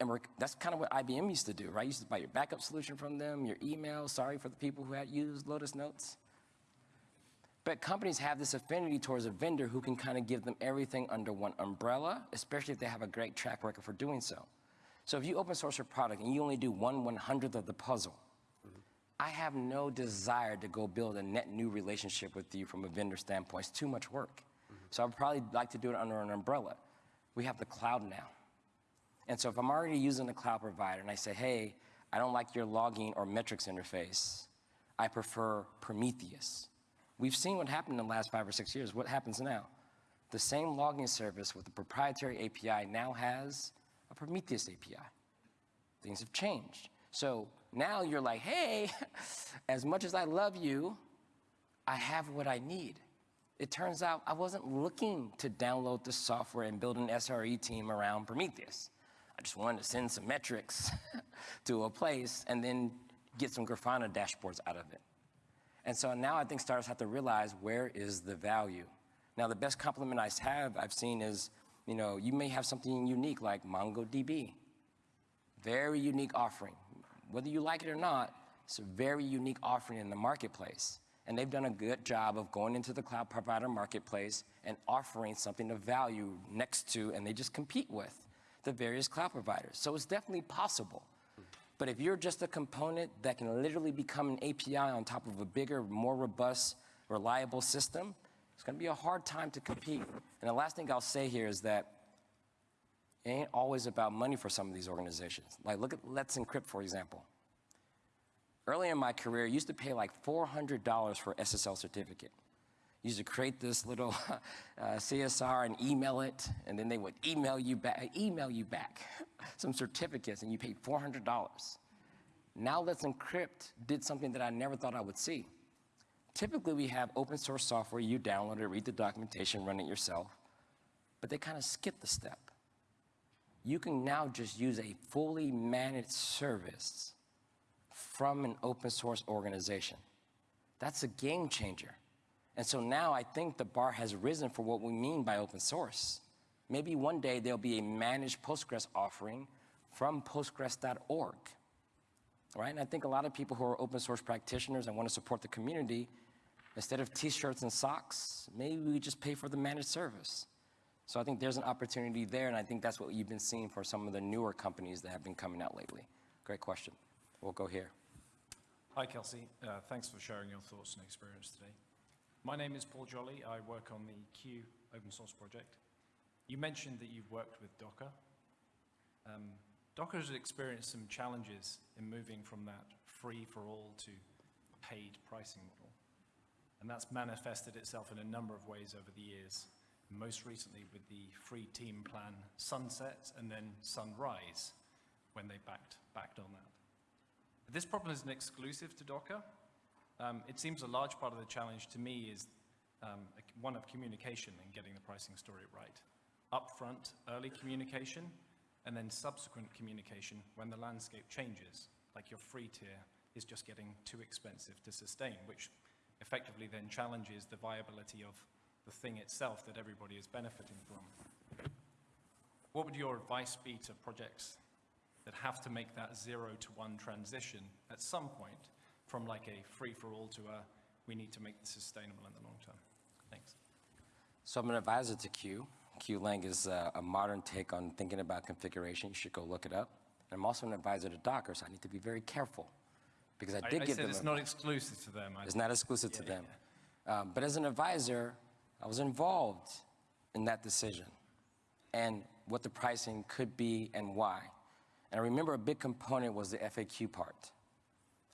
and that's kind of what IBM used to do, right? You used to buy your backup solution from them, your email, sorry for the people who had used Lotus Notes. But companies have this affinity towards a vendor who can kind of give them everything under one umbrella, especially if they have a great track record for doing so. So if you open source your product and you only do one one hundredth of the puzzle, I have no desire to go build a net new relationship with you from a vendor standpoint. It's too much work. So I'd probably like to do it under an umbrella. We have the cloud now. And so if I'm already using the cloud provider and I say, hey, I don't like your logging or metrics interface, I prefer Prometheus. We've seen what happened in the last five or six years. What happens now? The same logging service with the proprietary API now has a Prometheus API. Things have changed. So now you're like, hey, <laughs> as much as I love you, I have what I need. It turns out I wasn't looking to download the software and build an SRE team around Prometheus. I just wanted to send some metrics <laughs> to a place and then get some Grafana dashboards out of it. And so now I think startups have to realize where is the value. Now the best compliment I have I've seen is, you know, you may have something unique like MongoDB. Very unique offering. Whether you like it or not, it's a very unique offering in the marketplace. And they've done a good job of going into the cloud provider marketplace and offering something of value next to, and they just compete with the various cloud providers. So it's definitely possible. But if you're just a component that can literally become an API on top of a bigger, more robust, reliable system, it's going to be a hard time to compete. And the last thing I'll say here is that it ain't always about money for some of these organizations. Like, look at Let's Encrypt, for example. Early in my career, used to pay like $400 for SSL certificate. used to create this little <laughs> uh, CSR and email it, and then they would email you back, email you back <laughs> some certificates, and you paid $400. Now Let's Encrypt did something that I never thought I would see. Typically, we have open source software, you download it, read the documentation, run it yourself, but they kind of skip the step. You can now just use a fully managed service from an open source organization. That's a game changer. And so now I think the bar has risen for what we mean by open source. Maybe one day there'll be a managed Postgres offering from postgres.org. Right? And I think a lot of people who are open source practitioners and want to support the community, instead of t-shirts and socks, maybe we just pay for the managed service. So I think there's an opportunity there, and I think that's what you've been seeing for some of the newer companies that have been coming out lately. Great question. We'll go here. Hi, Kelsey. Uh, thanks for sharing your thoughts and experience today. My name is Paul Jolly. I work on the CUE open source project. You mentioned that you've worked with Docker. Um, Docker has experienced some challenges in moving from that free for all to paid pricing model. And that's manifested itself in a number of ways over the years, most recently with the free team plan sunset and then sunrise when they backed, backed on that. This problem isn't exclusive to Docker. Um, it seems a large part of the challenge to me is um, one of communication and getting the pricing story right. Upfront, early communication, and then subsequent communication when the landscape changes, like your free tier is just getting too expensive to sustain, which effectively then challenges the viability of the thing itself that everybody is benefiting from. What would your advice be to projects that have to make that zero to one transition at some point from like a free-for-all to a we need to make this sustainable in the long term? Thanks. So I'm an advisor to CUE. Cuelang is a, a modern take on thinking about configuration. You should go look it up. And I'm also an advisor to Docker, so I need to be very careful because I I, did I give said them. it's not exclusive to them. I- It's not exclusive to Yeah, them. Um, but as an advisor, I was involved in that decision and what the pricing could be and why. And I remember a big component was the FAQ part.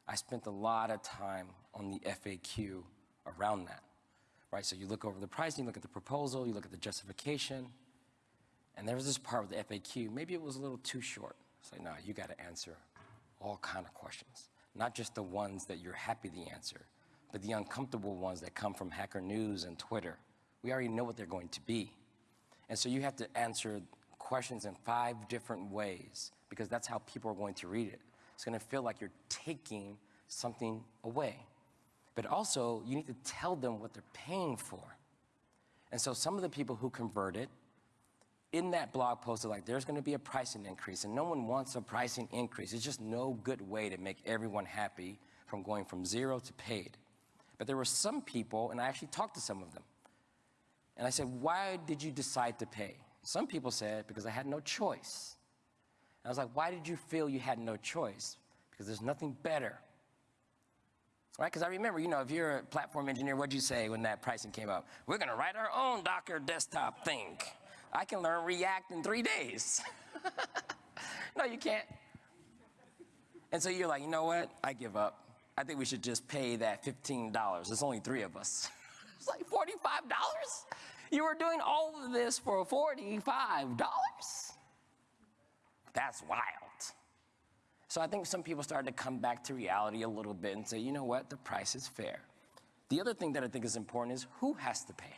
I spent a lot of time on the FAQ around that, right? So you look over the pricing, you look at the proposal, you look at the justification, and there was this part with the FAQ. Maybe it was a little too short. It's like, no, you got to answer all kind of questions, not just the ones that you're happy to answer, but the uncomfortable ones that come from Hacker News and Twitter, we already know what they're going to be. And so you have to answer questions in five different ways because that's how people are going to read it. It's going to feel like you're taking something away. But also, you need to tell them what they're paying for. And so some of the people who converted in that blog post are like, there's going to be a pricing increase, and no one wants a pricing increase. It's just no good way to make everyone happy from going from zero to paid. But there were some people, and I actually talked to some of them, and I said, why did you decide to pay? Some people said, because I had no choice. And I was like, why did you feel you had no choice? Because there's nothing better. Right? Because I remember, you know, if you're a platform engineer, what'd you say when that pricing came up? We're going to write our own Docker desktop thing. I can learn React in three days. <laughs> no, you can't. And so you're like, you know what? I give up. I think we should just pay that $15. There's only three of us. <laughs> it's like $45? You were doing all of this for $45? That's wild. So I think some people started to come back to reality a little bit and say, you know what, the price is fair. The other thing that I think is important is who has to pay?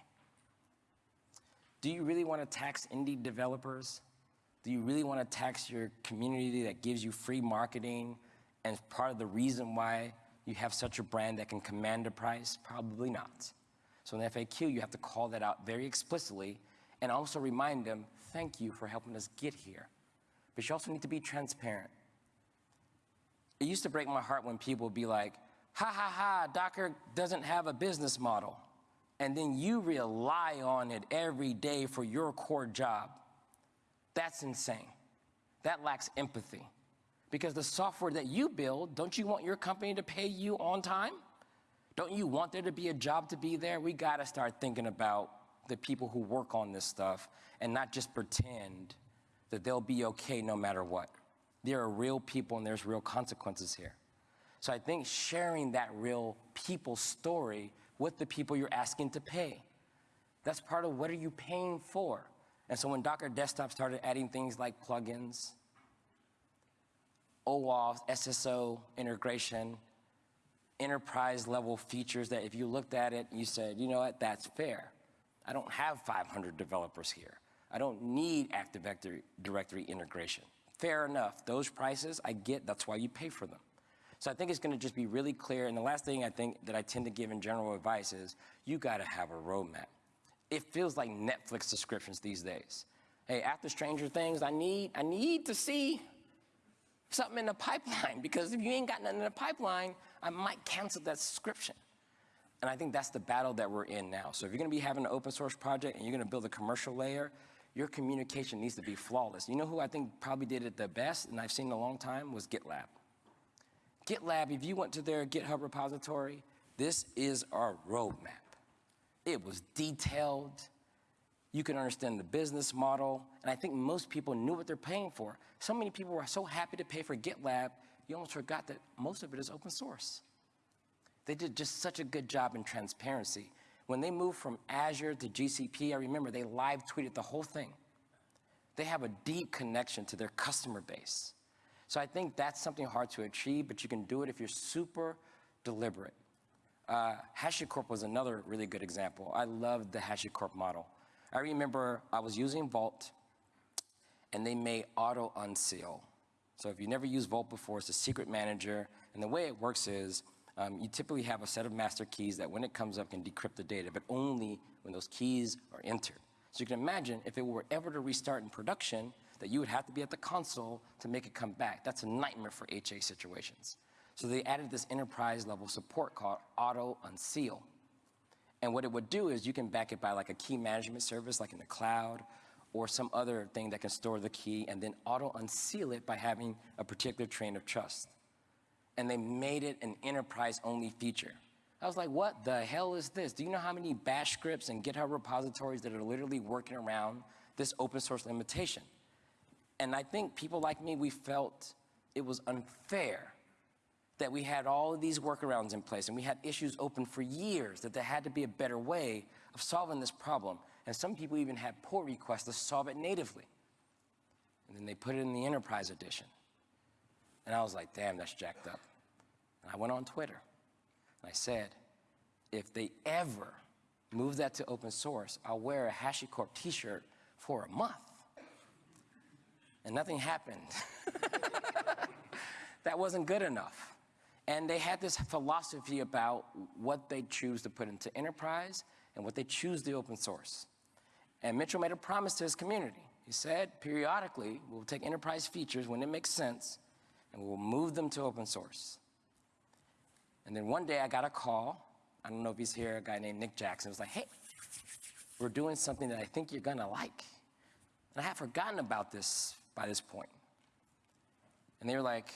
Do you really want to tax indie developers? Do you really want to tax your community that gives you free marketing and part of the reason why you have such a brand that can command a price? Probably not. So in FAQ, you have to call that out very explicitly and also remind them, thank you for helping us get here. But you also need to be transparent. It used to break my heart when people would be like, ha ha ha, Docker doesn't have a business model. And then you rely on it every day for your core job. That's insane. That lacks empathy. Because the software that you build, don't you want your company to pay you on time? Don't you want there to be a job to be there? We gotta start thinking about the people who work on this stuff and not just pretend that they'll be okay no matter what. There are real people and there's real consequences here. So I think sharing that real people story with the people you're asking to pay. That's part of what are you paying for? And so when Docker Desktop started adding things like plugins, OAuth, SSO integration, enterprise level features that if you looked at it, you said, you know what, that's fair. I don't have 500 developers here. I don't need Active Directory integration. Fair enough. Those prices, I get, that's why you pay for them. So I think it's going to just be really clear. And the last thing I think that I tend to give in general advice is you got to have a roadmap. It feels like Netflix subscriptions these days. Hey, after Stranger Things, I need, I need to see something in the pipeline <laughs> because if you ain't got nothing in the pipeline, I might cancel that subscription. And I think that's the battle that we're in now. So if you're going to be having an open source project and you're going to build a commercial layer, your communication needs to be flawless. You know who I think probably did it the best, and I've seen in a long time, was GitLab. GitLab, if you went to their GitHub repository, this is our roadmap. It was detailed. You can understand the business model. And I think most people knew what they're paying for. So many people were so happy to pay for GitLab, you almost forgot that most of it is open source. They did just such a good job in transparency. When they moved from Azure to GCP, I remember they live tweeted the whole thing. They have a deep connection to their customer base. So I think that's something hard to achieve, but you can do it if you're super deliberate. Uh, HashiCorp was another really good example. I loved the HashiCorp model. I remember I was using Vault, and they made auto unseal. So if you never used Vault before, it's a secret manager, and the way it works is um, you typically have a set of master keys that when it comes up can decrypt the data, but only when those keys are entered. So you can imagine if it were ever to restart in production, that you would have to be at the console to make it come back. That's a nightmare for HA situations. So they added this enterprise level support called auto unseal. And what it would do is you can back it by like a key management service like in the cloud or some other thing that can store the key and then auto unseal it by having a particular train of trust and they made it an enterprise-only feature. I was like, what the hell is this? Do you know how many bash scripts and GitHub repositories that are literally working around this open source limitation? And I think people like me, we felt it was unfair that we had all of these workarounds in place and we had issues open for years, that there had to be a better way of solving this problem. And some people even had pull requests to solve it natively. And then they put it in the enterprise edition. And I was like, damn, that's jacked up. And I went on Twitter and I said, if they ever move that to open source, I'll wear a HashiCorp t-shirt for a month. And nothing happened. <laughs> that wasn't good enough. And they had this philosophy about what they choose to put into enterprise and what they choose to open source. And Mitchell made a promise to his community. He said, periodically, we'll take enterprise features when it makes sense, and we'll move them to open source. And then one day I got a call. I don't know if he's here, a guy named Nick Jackson. was like, hey, we're doing something that I think you're gonna like. And I had forgotten about this by this point. And they were like,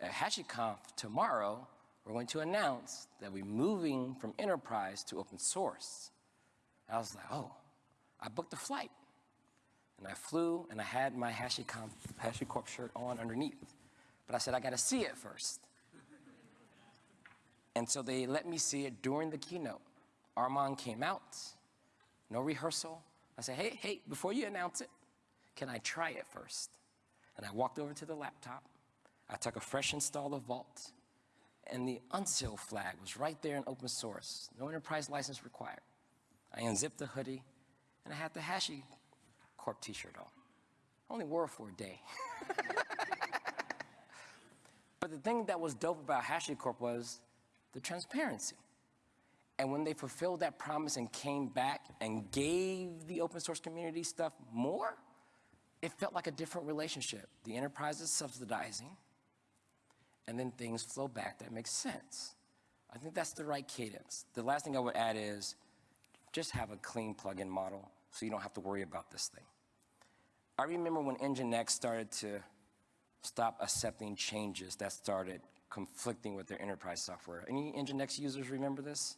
at HashiConf tomorrow, we're going to announce that we're moving from enterprise to open source. I was like, oh, I booked a flight. And I flew and I had my HashiConf, HashiCorp shirt on underneath. But I said, I gotta see it first. And so they let me see it during the keynote. Armand came out, no rehearsal. I said, hey, hey, before you announce it, can I try it first? And I walked over to the laptop. I took a fresh install of Vault, and the unseal flag was right there in open source, no enterprise license required. I unzipped the hoodie, and I had the HashiCorp t-shirt on. I only wore it for a day. <laughs> but the thing that was dope about HashiCorp was the transparency. And when they fulfilled that promise and came back and gave the open source community stuff more, it felt like a different relationship. The enterprise is subsidizing, and then things flow back that makes sense. I think that's the right cadence. The last thing I would add is just have a clean plugin model so you don't have to worry about this thing. I remember when Nginx started to stop accepting changes that started conflicting with their enterprise software. Any Nginx users remember this?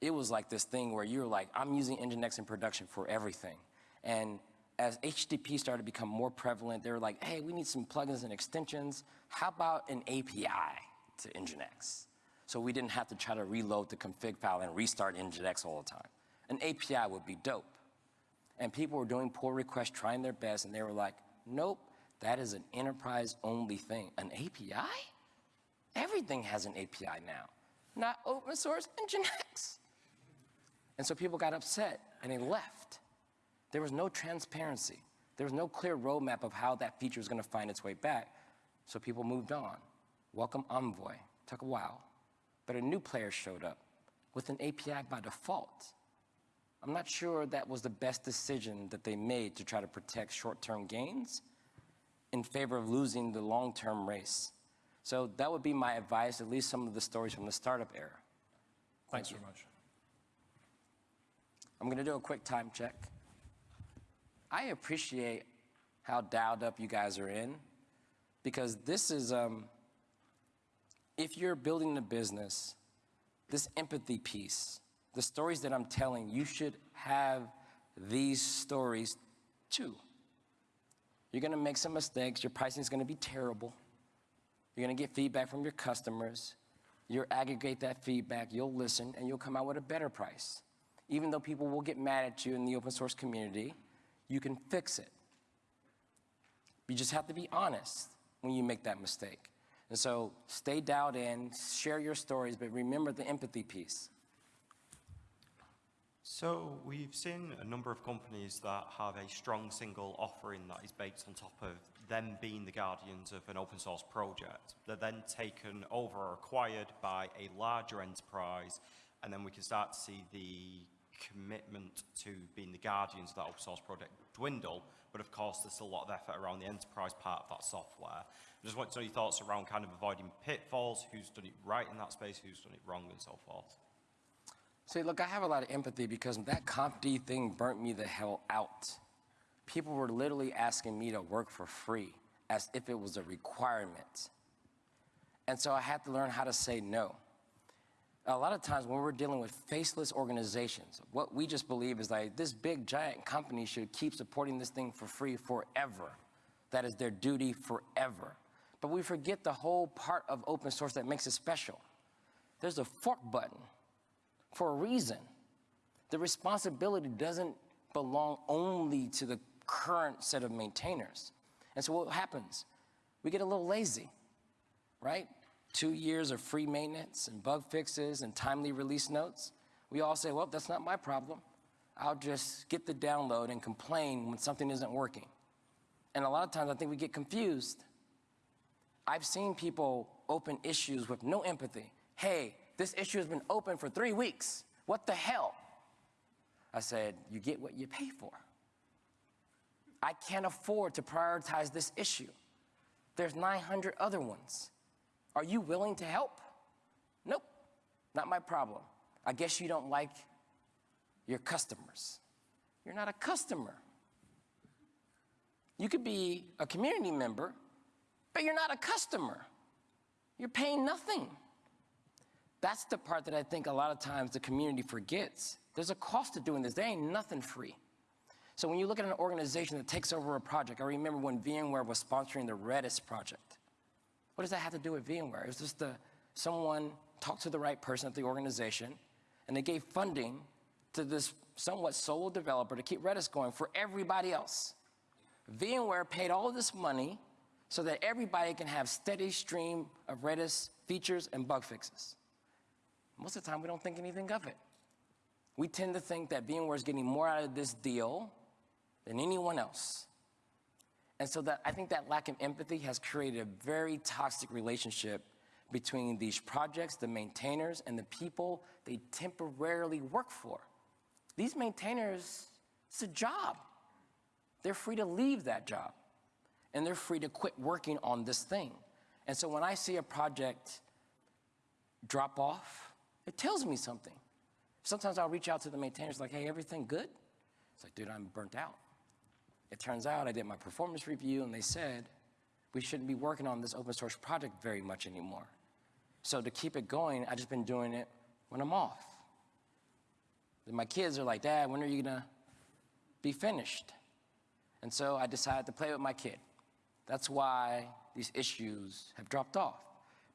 It was like this thing where you were like, I'm using Nginx in production for everything. And as HTTP started to become more prevalent, they were like, hey, we need some plugins and extensions. How about an API to Nginx? So we didn't have to try to reload the config file and restart Nginx all the time. An API would be dope. And people were doing pull requests, trying their best, and they were like, nope, that is an enterprise-only thing. An API? Everything has an API now. Not open source Nginx. And so people got upset, and they left. There was no transparency. There was no clear roadmap of how that feature was going to find its way back. So people moved on. Welcome Envoy. Took a while. But a new player showed up with an API by default. I'm not sure that was the best decision that they made to try to protect short-term gains in favor of losing the long-term race. So that would be my advice, at least some of the stories from the startup era. Thanks very much. I'm going to do a quick time check. I appreciate how dialed up you guys are in because this is, um, if you're building a business, this empathy piece, the stories that I'm telling, you should have these stories too. You're gonna make some mistakes, your pricing is gonna be terrible. You're gonna get feedback from your customers. You'll aggregate that feedback, you'll listen, and you'll come out with a better price. Even though people will get mad at you in the open source community, you can fix it. You just have to be honest when you make that mistake. And so stay dialed in, share your stories, but remember the empathy piece. So we've seen a number of companies that have a strong single offering that is based on top of them being the guardians of an open source project. They're then taken over or acquired by a larger enterprise, and then we can start to see the commitment to being the guardians of that open source project dwindle, but of course there's a lot of effort around the enterprise part of that software. I just want to know your thoughts around kind of avoiding pitfalls, who's done it right in that space, who's done it wrong, and so forth. See, look, I have a lot of empathy because that confd thing burnt me the hell out. People were literally asking me to work for free as if it was a requirement. And so I had to learn how to say no. A lot of times when we're dealing with faceless organizations, what we just believe is like this big giant company should keep supporting this thing for free forever. That is their duty forever. But we forget the whole part of open source that makes it special. There's a fork button for a reason. The responsibility doesn't belong only to the current set of maintainers. And so what happens? We get a little lazy, right? Two years of free maintenance and bug fixes and timely release notes, we all say, well, that's not my problem. I'll just get the download and complain when something isn't working. And a lot of times I think we get confused. I've seen people open issues with no empathy. Hey, this issue has been open for three weeks. What the hell? I said, you get what you pay for. I can't afford to prioritize this issue. There's 900 other ones. Are you willing to help? Nope, not my problem. I guess you don't like your customers. You're not a customer. You could be a community member, but you're not a customer. You're paying nothing. That's the part that I think a lot of times the community forgets. There's a cost to doing this. There ain't nothing free. So when you look at an organization that takes over a project, I remember when VMware was sponsoring the Redis project. What does that have to do with VMware? It was just the, someone talked to the right person at the organization, and they gave funding to this somewhat solo developer to keep Redis going for everybody else. VMware paid all this money so that everybody can have steady stream of Redis features and bug fixes. Most of the time, we don't think anything of it. We tend to think that VMware is getting more out of this deal than anyone else. And so that I think that lack of empathy has created a very toxic relationship between these projects, the maintainers, and the people they temporarily work for. These maintainers, it's a job. They're free to leave that job, and they're free to quit working on this thing. And so when I see a project drop off, it tells me something. Sometimes I'll reach out to the maintainers like, hey, everything good? It's like, dude, I'm burnt out. It turns out I did my performance review and they said, we shouldn't be working on this open source project very much anymore. So to keep it going, I've just been doing it when I'm off. My kids are like, Dad, when are you gonna be finished? And so I decided to play with my kid. That's why these issues have dropped off.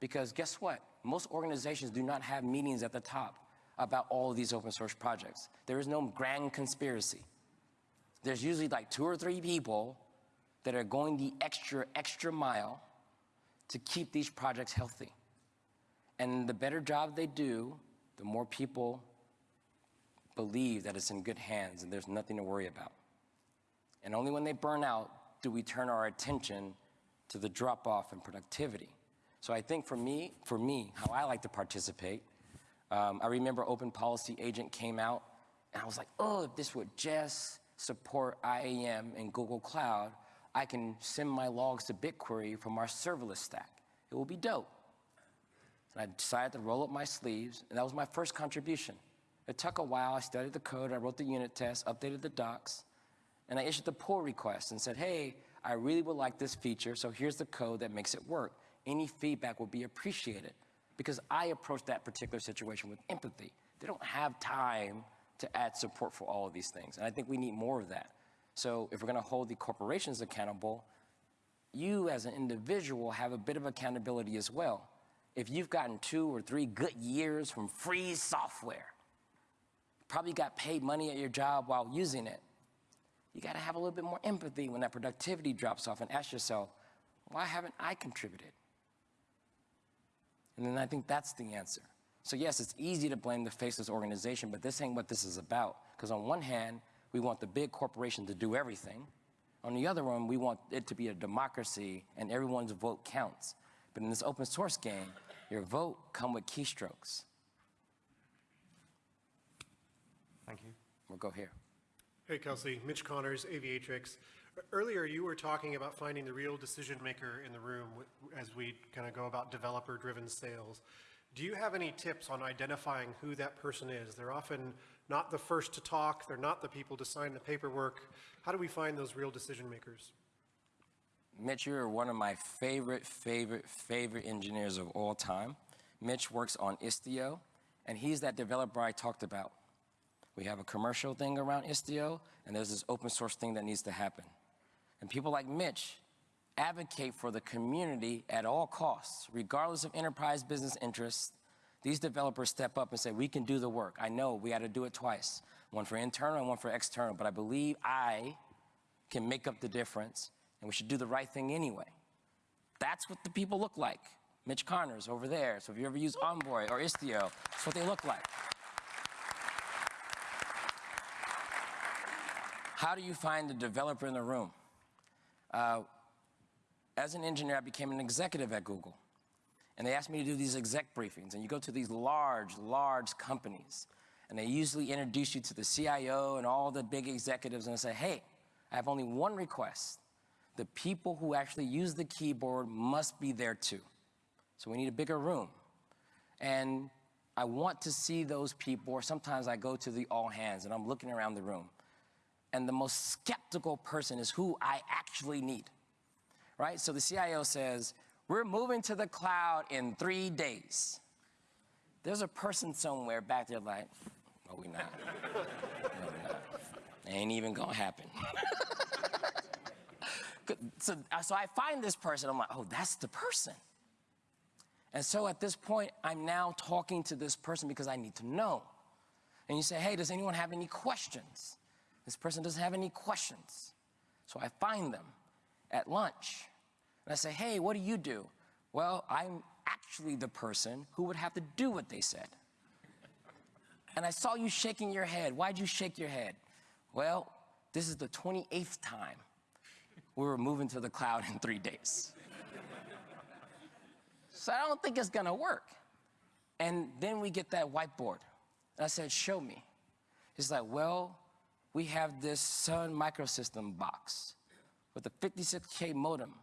Because guess what? Most organizations do not have meetings at the top about all of these open source projects. There is no grand conspiracy. There's usually like two or three people that are going the extra, extra mile to keep these projects healthy. And the better job they do, the more people believe that it's in good hands and there's nothing to worry about. And only when they burn out do we turn our attention to the drop off in productivity. So I think for me, for me, how I like to participate, um, I remember Open Policy Agent came out, and I was like, oh, if this would just support IAM and Google Cloud, I can send my logs to BigQuery from our serverless stack. It will be dope. And I decided to roll up my sleeves, and that was my first contribution. It took a while. I studied the code, I wrote the unit test, updated the docs, and I issued the pull request and said, hey, I really would like this feature, so here's the code that makes it work. Any feedback will be appreciated because I approach that particular situation with empathy. They don't have time to add support for all of these things, and I think we need more of that. So if we're gonna hold the corporations accountable, you as an individual have a bit of accountability as well. If you've gotten two or three good years from free software, probably got paid money at your job while using it, you got to have a little bit more empathy when that productivity drops off and ask yourself, why haven't I contributed? And then I think that's the answer. So yes, it's easy to blame the faceless organization, but this ain't what this is about. Because on one hand, we want the big corporation to do everything. On the other one, we want it to be a democracy and everyone's vote counts. But in this open source game, your vote come with keystrokes. Thank you. We'll go here. Hey, Kelsey. Mitch Connors, Aviatrix. Earlier, you were talking about finding the real decision maker in the room as we kind of go about developer-driven sales. Do you have any tips on identifying who that person is? They're often not the first to talk. They're not the people to sign the paperwork. How do we find those real decision makers? Mitch, you're one of my favorite, favorite, favorite engineers of all time. Mitch works on Istio, and he's that developer I talked about. We have a commercial thing around Istio, and there's this open source thing that needs to happen. And people like Mitch advocate for the community at all costs, regardless of enterprise business interests. These developers step up and say, we can do the work. I know we had to do it twice, one for internal and one for external, but I believe I can make up the difference, and we should do the right thing anyway. That's what the people look like. Mitch Connors over there. So if you ever use Envoy or Istio, that's what they look like. How do you find the developer in the room? Uh, as an engineer, I became an executive at Google. And they asked me to do these exec briefings. And you go to these large, large companies, and they usually introduce you to the CIO and all the big executives and say, hey, I have only one request. The people who actually use the keyboard must be there too. So we need a bigger room. And I want to see those people, or sometimes I go to the all hands and I'm looking around the room. And the most skeptical person is who I actually need, right? So the CIO says, we're moving to the cloud in three days. There's a person somewhere back there like, no, we not. No, we not. Ain't even gonna happen. <laughs> so, uh, so I find this person, I'm like, oh, that's the person. And so at this point, I'm now talking to this person because I need to know. And you say, hey, does anyone have any questions? This person doesn't have any questions. So I find them at lunch. And I say, hey, what do you do? Well, I'm actually the person who would have to do what they said. And I saw you shaking your head. Why'd you shake your head? Well, this is the 28th time we were moving to the cloud in three days. so I don't think it's gonna work. And then we get that whiteboard. And I said, show me. He's like, well, we have this Sun microsystem box with a 56K modem,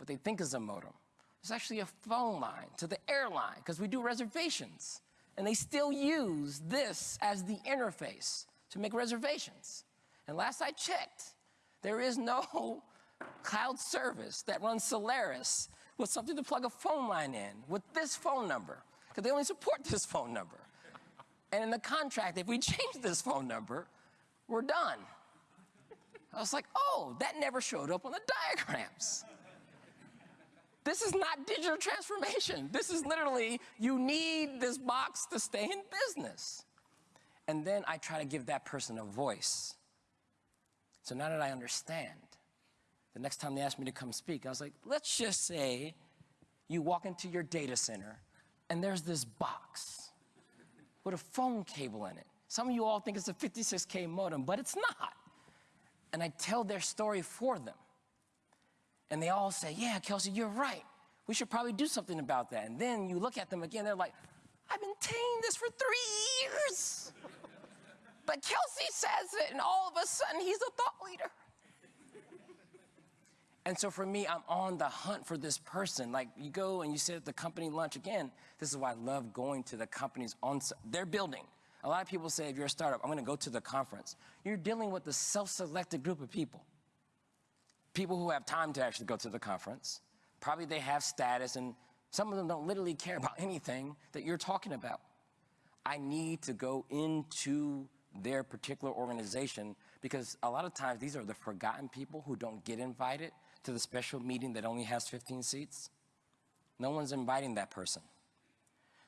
what they think is a modem. It's actually a phone line to the airline because we do reservations. And they still use this as the interface to make reservations. And last I checked, there is no <laughs> cloud service that runs Solaris with something to plug a phone line in with this phone number, because they only support <laughs> this phone number. And in the contract, if we change this phone number, we're done. I was like, oh, that never showed up on the diagrams. This is not digital transformation. This is literally, you need this box to stay in business. And then I try to give that person a voice. So now that I understand, the next time they ask me to come speak, I was like, let's just say you walk into your data center and there's this box with a phone cable in it. Some of you all think it's a 56K modem, but it's not. And I tell their story for them. And they all say, yeah, Kelsey, you're right. We should probably do something about that. And then you look at them again, they're like, I've been saying this for three years. But Kelsey says it, and all of a sudden, he's a thought leader. And so for me, I'm on the hunt for this person. Like you go and you sit at the company lunch again. This is why I love going to the companies on their building. A lot of people say, if you're a startup, I'm going to go to the conference. You're dealing with a self-selected group of people. People who have time to actually go to the conference. Probably they have status, and some of them don't literally care about anything that you're talking about. I need to go into their particular organization because a lot of times these are the forgotten people who don't get invited to the special meeting that only has 15 seats. No one's inviting that person.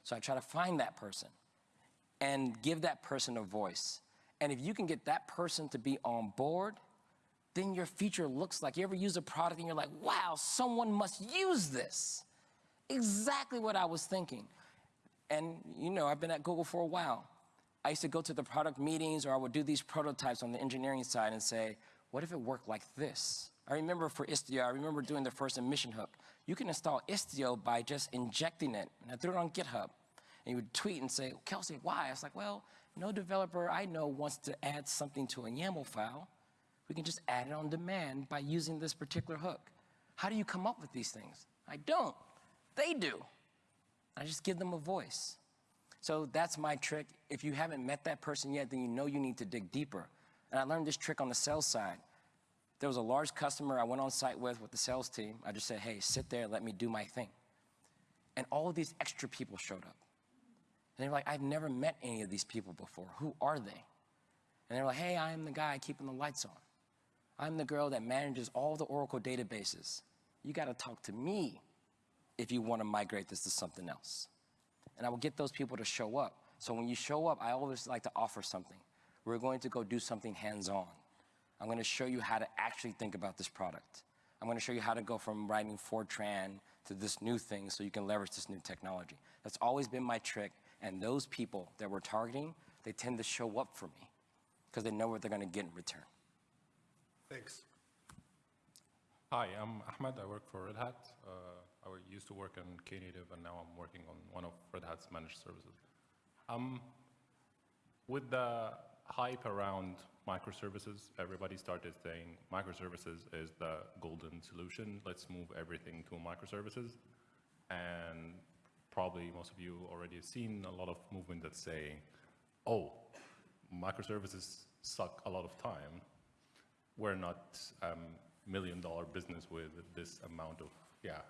So I try to find that person and give that person a voice. And if you can get that person to be on board, then your feature looks like you ever use a product and you're like, wow, someone must use this. Exactly what I was thinking. And you know, I've been at Google for a while. I used to go to the product meetings or I would do these prototypes on the engineering side and say, what if it worked like this? I remember for Istio, I remember doing the first admission hook. You can install Istio by just injecting it. And I threw it on GitHub. And you would tweet and say, Kelsey, why? I was like, well, no developer I know wants to add something to a YAML file. We can just add it on demand by using this particular hook. How do you come up with these things? I don't. They do. I just give them a voice. So that's my trick. If you haven't met that person yet, then you know you need to dig deeper. And I learned this trick on the sales side. There was a large customer I went on site with with the sales team. I just said, hey, sit there, let me do my thing. And all of these extra people showed up. And they're like, I've never met any of these people before. Who are they? And they're like, hey, I'm the guy keeping the lights on. I'm the girl that manages all the Oracle databases. You got to talk to me if you want to migrate this to something else. And I will get those people to show up. So when you show up, I always like to offer something. We're going to go do something hands-on. I'm going to show you how to actually think about this product. I'm going to show you how to go from writing Fortran to this new thing so you can leverage this new technology. That's always been my trick. And those people that we're targeting, they tend to show up for me because they know what they're going to get in return. Thanks. Hi, I'm Ahmed. I work for Red Hat. Uh, I used to work on Knative, and now I'm working on one of Red Hat's managed services. Um, with the hype around microservices, everybody started saying microservices is the golden solution. Let's move everything to microservices. And probably most of you already have seen a lot of movement that's saying, oh, microservices suck a lot of time we're not um, million dollar business with this amount of yeah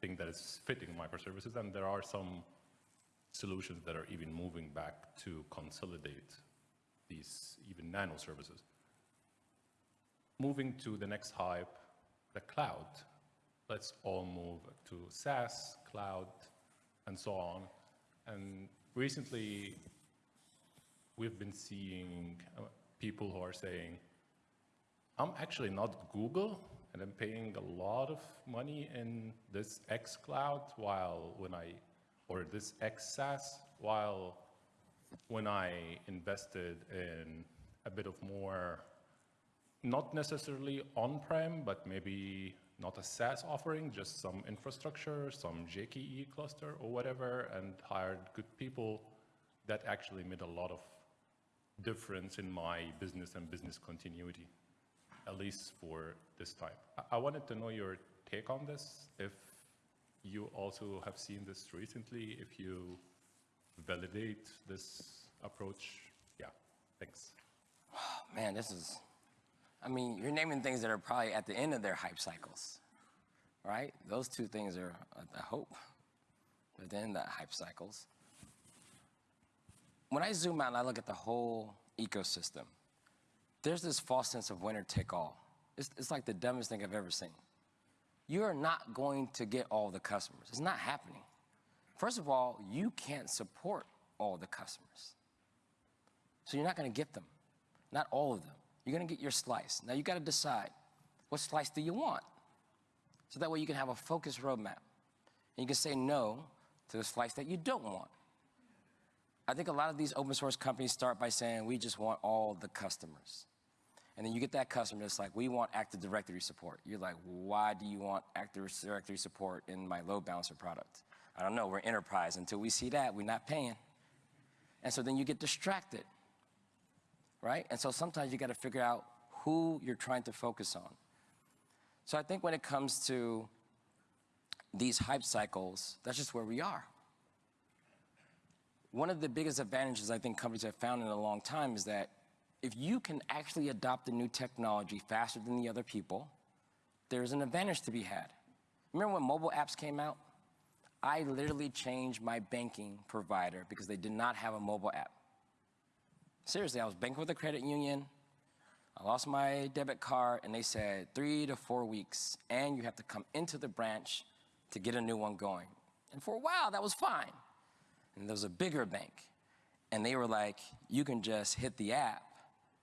thing that is fitting microservices. And there are some solutions that are even moving back to consolidate these even nano services. Moving to the next hype the cloud. Let's all move to SaaS cloud and so on. And recently we've been seeing uh, people who are saying I'm actually not Google, and I'm paying a lot of money in this X Cloud while when I, or this X SaaS, while when I invested in a bit of more, not necessarily on-prem, but maybe not a SaaS offering, just some infrastructure, some GKE cluster or whatever, and hired good people, that actually made a lot of difference in my business and business continuity at least for this time. I- I wanted to know your take on this, if you also have seen this recently, if you validate this approach. Yeah, thanks. <sighs> Man, this is, I mean, you're naming things that are probably at the end of their hype cycles, right? Those two things are the hope, at the hype cycles. When I zoom out and I look at the whole ecosystem, there's this false sense of winner take all. It's, it's like the dumbest thing I've ever seen. You are not going to get all the customers. It's not happening. First of all, you can't support all the customers. So you're not going to get them, not all of them. You're going to get your slice. Now you got to decide what slice do you want? So that way you can have a focused roadmap. And you can say no to the slice that you don't want. I think a lot of these open source companies start by saying, we just want all the customers. And then you get that customer that's like, we want Active Directory support. You're like, why do you want Active Directory support in my load balancer product? I don't know, we're enterprise. Until we see that, we're not paying. And so then you get distracted, right? And so sometimes you got to figure out who you're trying to focus on. So I think when it comes to these hype cycles, that's just where we are. One of the biggest advantages I think companies have found in a long time is that if you can actually adopt a new technology faster than the other people, there's an advantage to be had. Remember when mobile apps came out? I literally changed my banking provider because they did not have a mobile app. Seriously, I was banking with a credit union. I lost my debit card, and they said three to four weeks, and you have to come into the branch to get a new one going. And for a while, that was fine. And there was a bigger bank, and they were like, you can just hit the app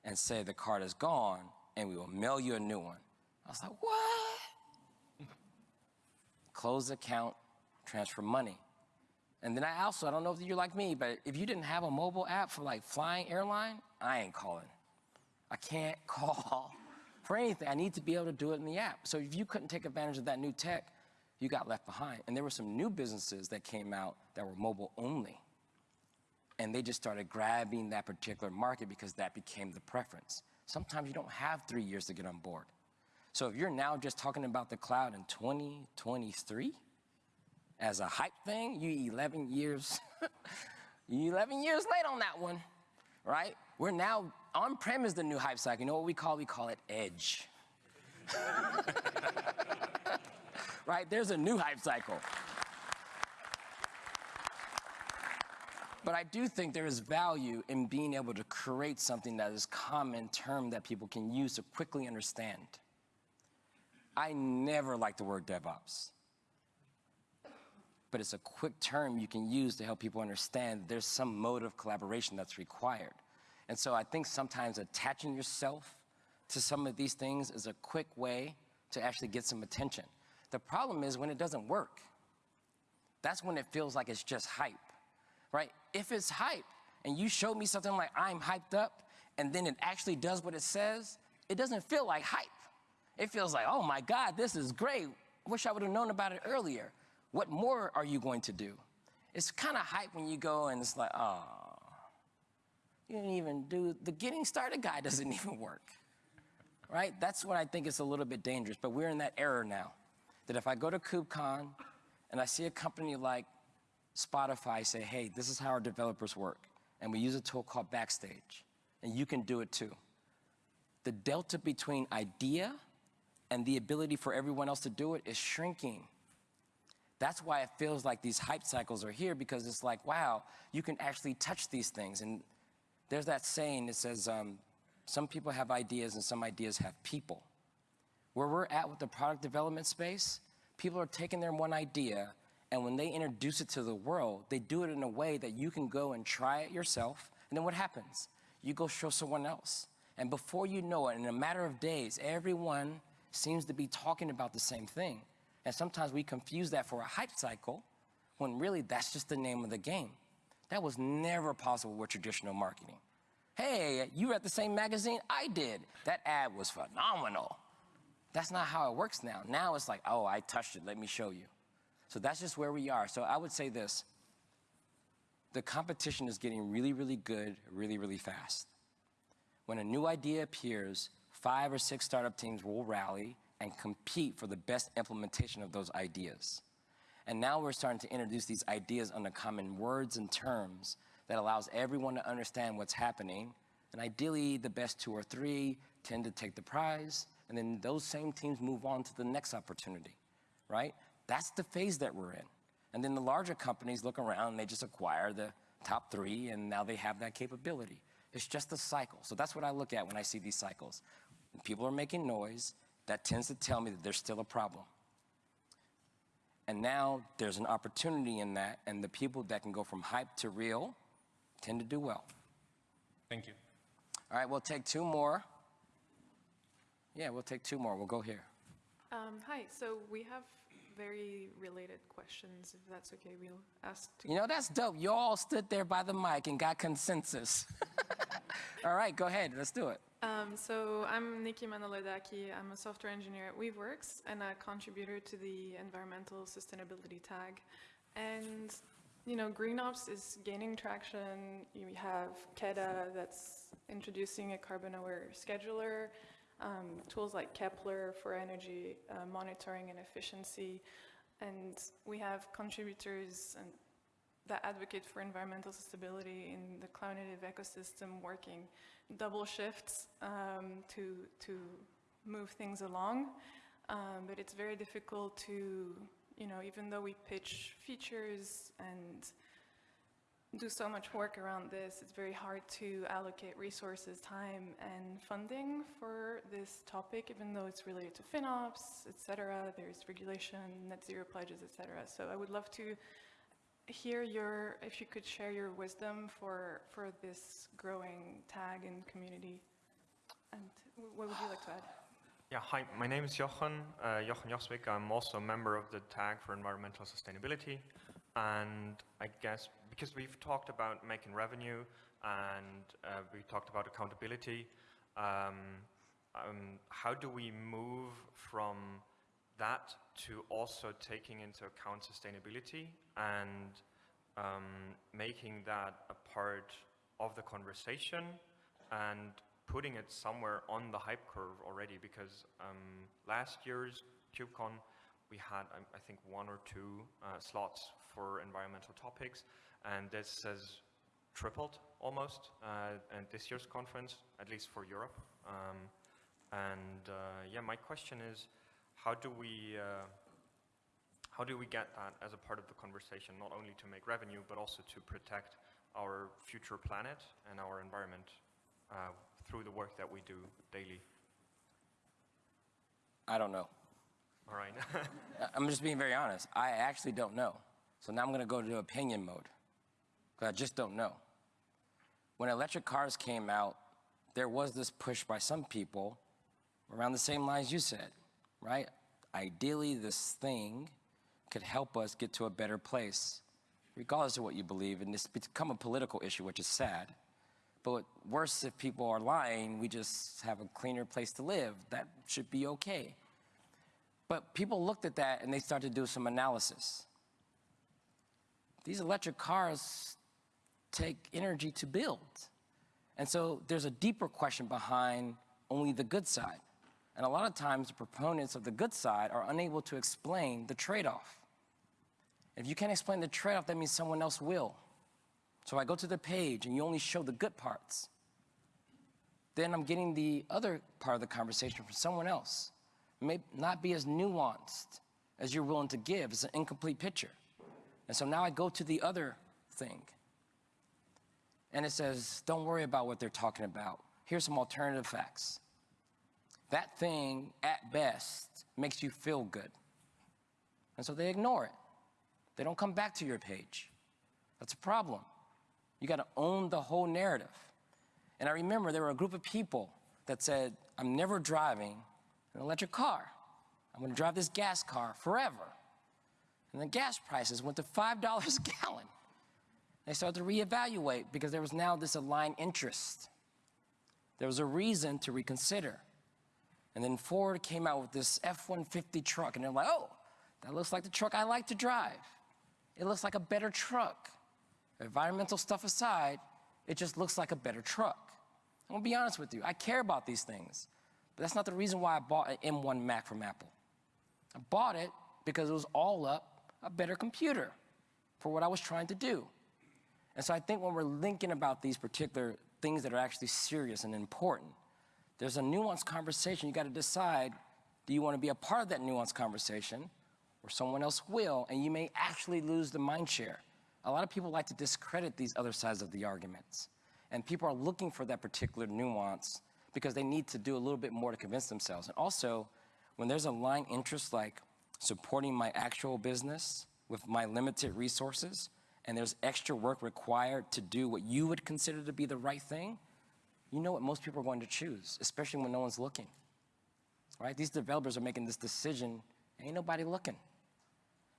and say the card is gone, and we will mail you a new one. I was like, what? <laughs> Close the account, transfer money. And then I also, I don't know if you're like me, but if you didn't have a mobile app for like flying airline, I ain't calling. I can't <laughs> call for anything. I need to be able to do it in the app. So if you couldn't take advantage of that new tech, you got left behind. And there were some new businesses that came out that were mobile only. And they just started grabbing that particular market because that became the preference. Sometimes you don't have three years to get on board. So if you're now just talking about the cloud in 2023 as a hype thing, you 11 years, <laughs> you 11 years late on that one, right? We're now, on-prem is the new hype cycle. You know what we call? We call it edge. <laughs> right? There's a new hype cycle. But I do think there is value in being able to create something that is common term that people can use to quickly understand. I never like the word DevOps. But it's a quick term you can use to help people understand there's some mode of collaboration that's required. And so I think sometimes attaching yourself to some of these things is a quick way to actually get some attention. The problem is when it doesn't work. That's when it feels like it's just hype, right? If it's hype and you show me something like I'm hyped up and then it actually does what it says, it doesn't feel like hype. It feels like, oh my God, this is great. Wish I would have known about it earlier. What more are you going to do? It's kind of hype when you go and it's like, oh, you didn't even do the getting started guide <laughs> doesn't even work. Right? That's what I think is a little bit dangerous. But we're in that era now. That if I go to KubeCon and I see a company like Spotify say, hey, this is how our developers work, and we use a tool called Backstage, and you can do it too. The delta between idea and the ability for everyone else to do it is shrinking. That's why it feels like these hype cycles are here because it's like, wow, you can actually touch these things. And there's that saying that says, um, some people have ideas and some ideas have people. Where we're at with the product development space, people are taking their one idea and when they introduce it to the world, they do it in a way that you can go and try it yourself. And then what happens? You go show someone else. And before you know it, in a matter of days, everyone seems to be talking about the same thing. And sometimes we confuse that for a hype cycle when really that's just the name of the game. That was never possible with traditional marketing. Hey, you read the same magazine I did. That ad was phenomenal. That's not how it works now. Now it's like, oh, I touched it, let me show you. So that's just where we are. So I would say this the competition is getting really, really good, really, really fast. When a new idea appears, five or six startup teams will rally and compete for the best implementation of those ideas. And now we're starting to introduce these ideas under common words and terms that allows everyone to understand what's happening. And ideally, the best two or three tend to take the prize, and then those same teams move on to the next opportunity, right? That's the phase that we're in. And then the larger companies look around and they just acquire the top three, and now they have that capability. It's just a cycle. So that's what I look at when I see these cycles. When people are making noise, that tends to tell me that there's still a problem. And now there's an opportunity in that, and the people that can go from hype to real tend to do well. Thank you. All right, we'll take two more. Yeah, we'll take two more. We'll go here. Um, hi, so we have very related questions, if that's okay. We'll ask to You know, that's dope. You all stood there by the mic and got consensus. <laughs> all right, go ahead. Let's do it. Um, so I'm Nikki Manoledaki. I'm a software engineer at Weaveworks and a contributor to the environmental sustainability tag. And, you know, GreenOps is gaining traction. You have KEDA that's introducing a carbon-aware scheduler, um, tools like Kepler for energy uh, monitoring and efficiency. And we have contributors and that advocate for environmental sustainability in the cloud native ecosystem working double shifts um, to, to move things along. Um, but it's very difficult to, you know, even though we pitch features and do so much work around this, it's very hard to allocate resources, time, and funding for this topic, even though it's related to FinOps, et cetera. There's regulation, net zero pledges, et cetera. So I would love to hear your, if you could share your wisdom for, for this growing tag and community. And what would you like to add? Yeah, hi, my name is Jochen, uh, Jochen Joswick. I'm also a member of the tag for environmental sustainability. And I guess because we've talked about making revenue and uh, we talked about accountability, um, um, how do we move from that to also taking into account sustainability and um, making that a part of the conversation and putting it somewhere on the hype curve already? Because um, last year's KubeCon we had um, I think one or two uh, slots for environmental topics and this has tripled almost uh, at this year's conference at least for Europe um, and uh, yeah my question is how do we uh, how do we get that as a part of the conversation, not only to make revenue, but also to protect our future planet and our environment uh, through the work that we do daily? I don't know. All right. <laughs> I'm just being very honest. I actually don't know. So now I'm going to go to opinion mode because I just don't know. When electric cars came out, there was this push by some people around the same lines you said, right? ideally this thing could help us get to a better place, regardless of what you believe. And it's become a political issue, which is sad. But worse, if people are lying, we just have a cleaner place to live. That should be okay. But people looked at that and they started to do some analysis. These electric cars take energy to build. And so there's a deeper question behind only the good side. And a lot of times the proponents of the good side are unable to explain the trade-off. If you can't explain the trade-off, that means someone else will. So I go to the page and you only show the good parts. Then I'm getting the other part of the conversation from someone else. It may not be as nuanced as you're willing to give. It's an incomplete picture. And so now I go to the other thing. And it says, don't worry about what they're talking about. Here's some alternative facts. That thing, at best, makes you feel good. And so they ignore it. They don't come back to your page. That's a problem. You got to own the whole narrative. And I remember there were a group of people that said, I'm never driving an electric car. I'm going to drive this gas car forever. And the gas prices went to $5 a gallon. They started to reevaluate because there was now this aligned interest. There was a reason to reconsider. And then Ford came out with this F-150 truck, and they're like, oh, that looks like the truck I like to drive. It looks like a better truck. Environmental stuff aside, it just looks like a better truck. I'm gonna be honest with you, I care about these things, but that's not the reason why I bought an M1 Mac from Apple. I bought it because it was all up a better computer for what I was trying to do. And so I think when we're thinking about these particular things that are actually serious and important, there's a nuanced conversation. You got to decide do you want to be a part of that nuanced conversation or someone else will, and you may actually lose the mind share. A lot of people like to discredit these other sides of the arguments. And people are looking for that particular nuance because they need to do a little bit more to convince themselves. And also, when there's a line interest like supporting my actual business with my limited resources, and there's extra work required to do what you would consider to be the right thing, you know what most people are going to choose, especially when no one's looking. Right? These developers are making this decision, ain't nobody looking.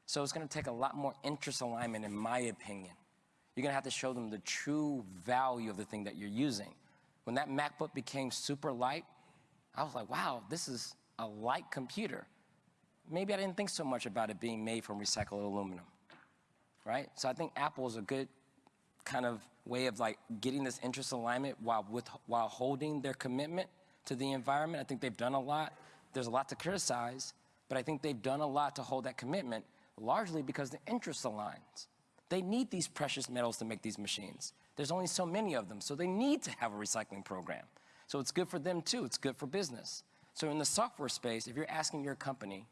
So it's gonna take a lot more interest alignment, in my opinion. You're gonna have to show them the true value of the thing that you're using. When that MacBook became super light, I was like, wow, this is a light computer. Maybe I didn't think so much about it being made from recycled aluminum, right? So I think Apple is a good kind of way of like getting this interest alignment while, with, while holding their commitment to the environment. I think they've done a lot. There's a lot to criticize, but I think they've done a lot to hold that commitment, largely because the interest aligns. They need these precious metals to make these machines. There's only so many of them, so they need to have a recycling program. So it's good for them too, it's good for business. So in the software space, if you're asking your company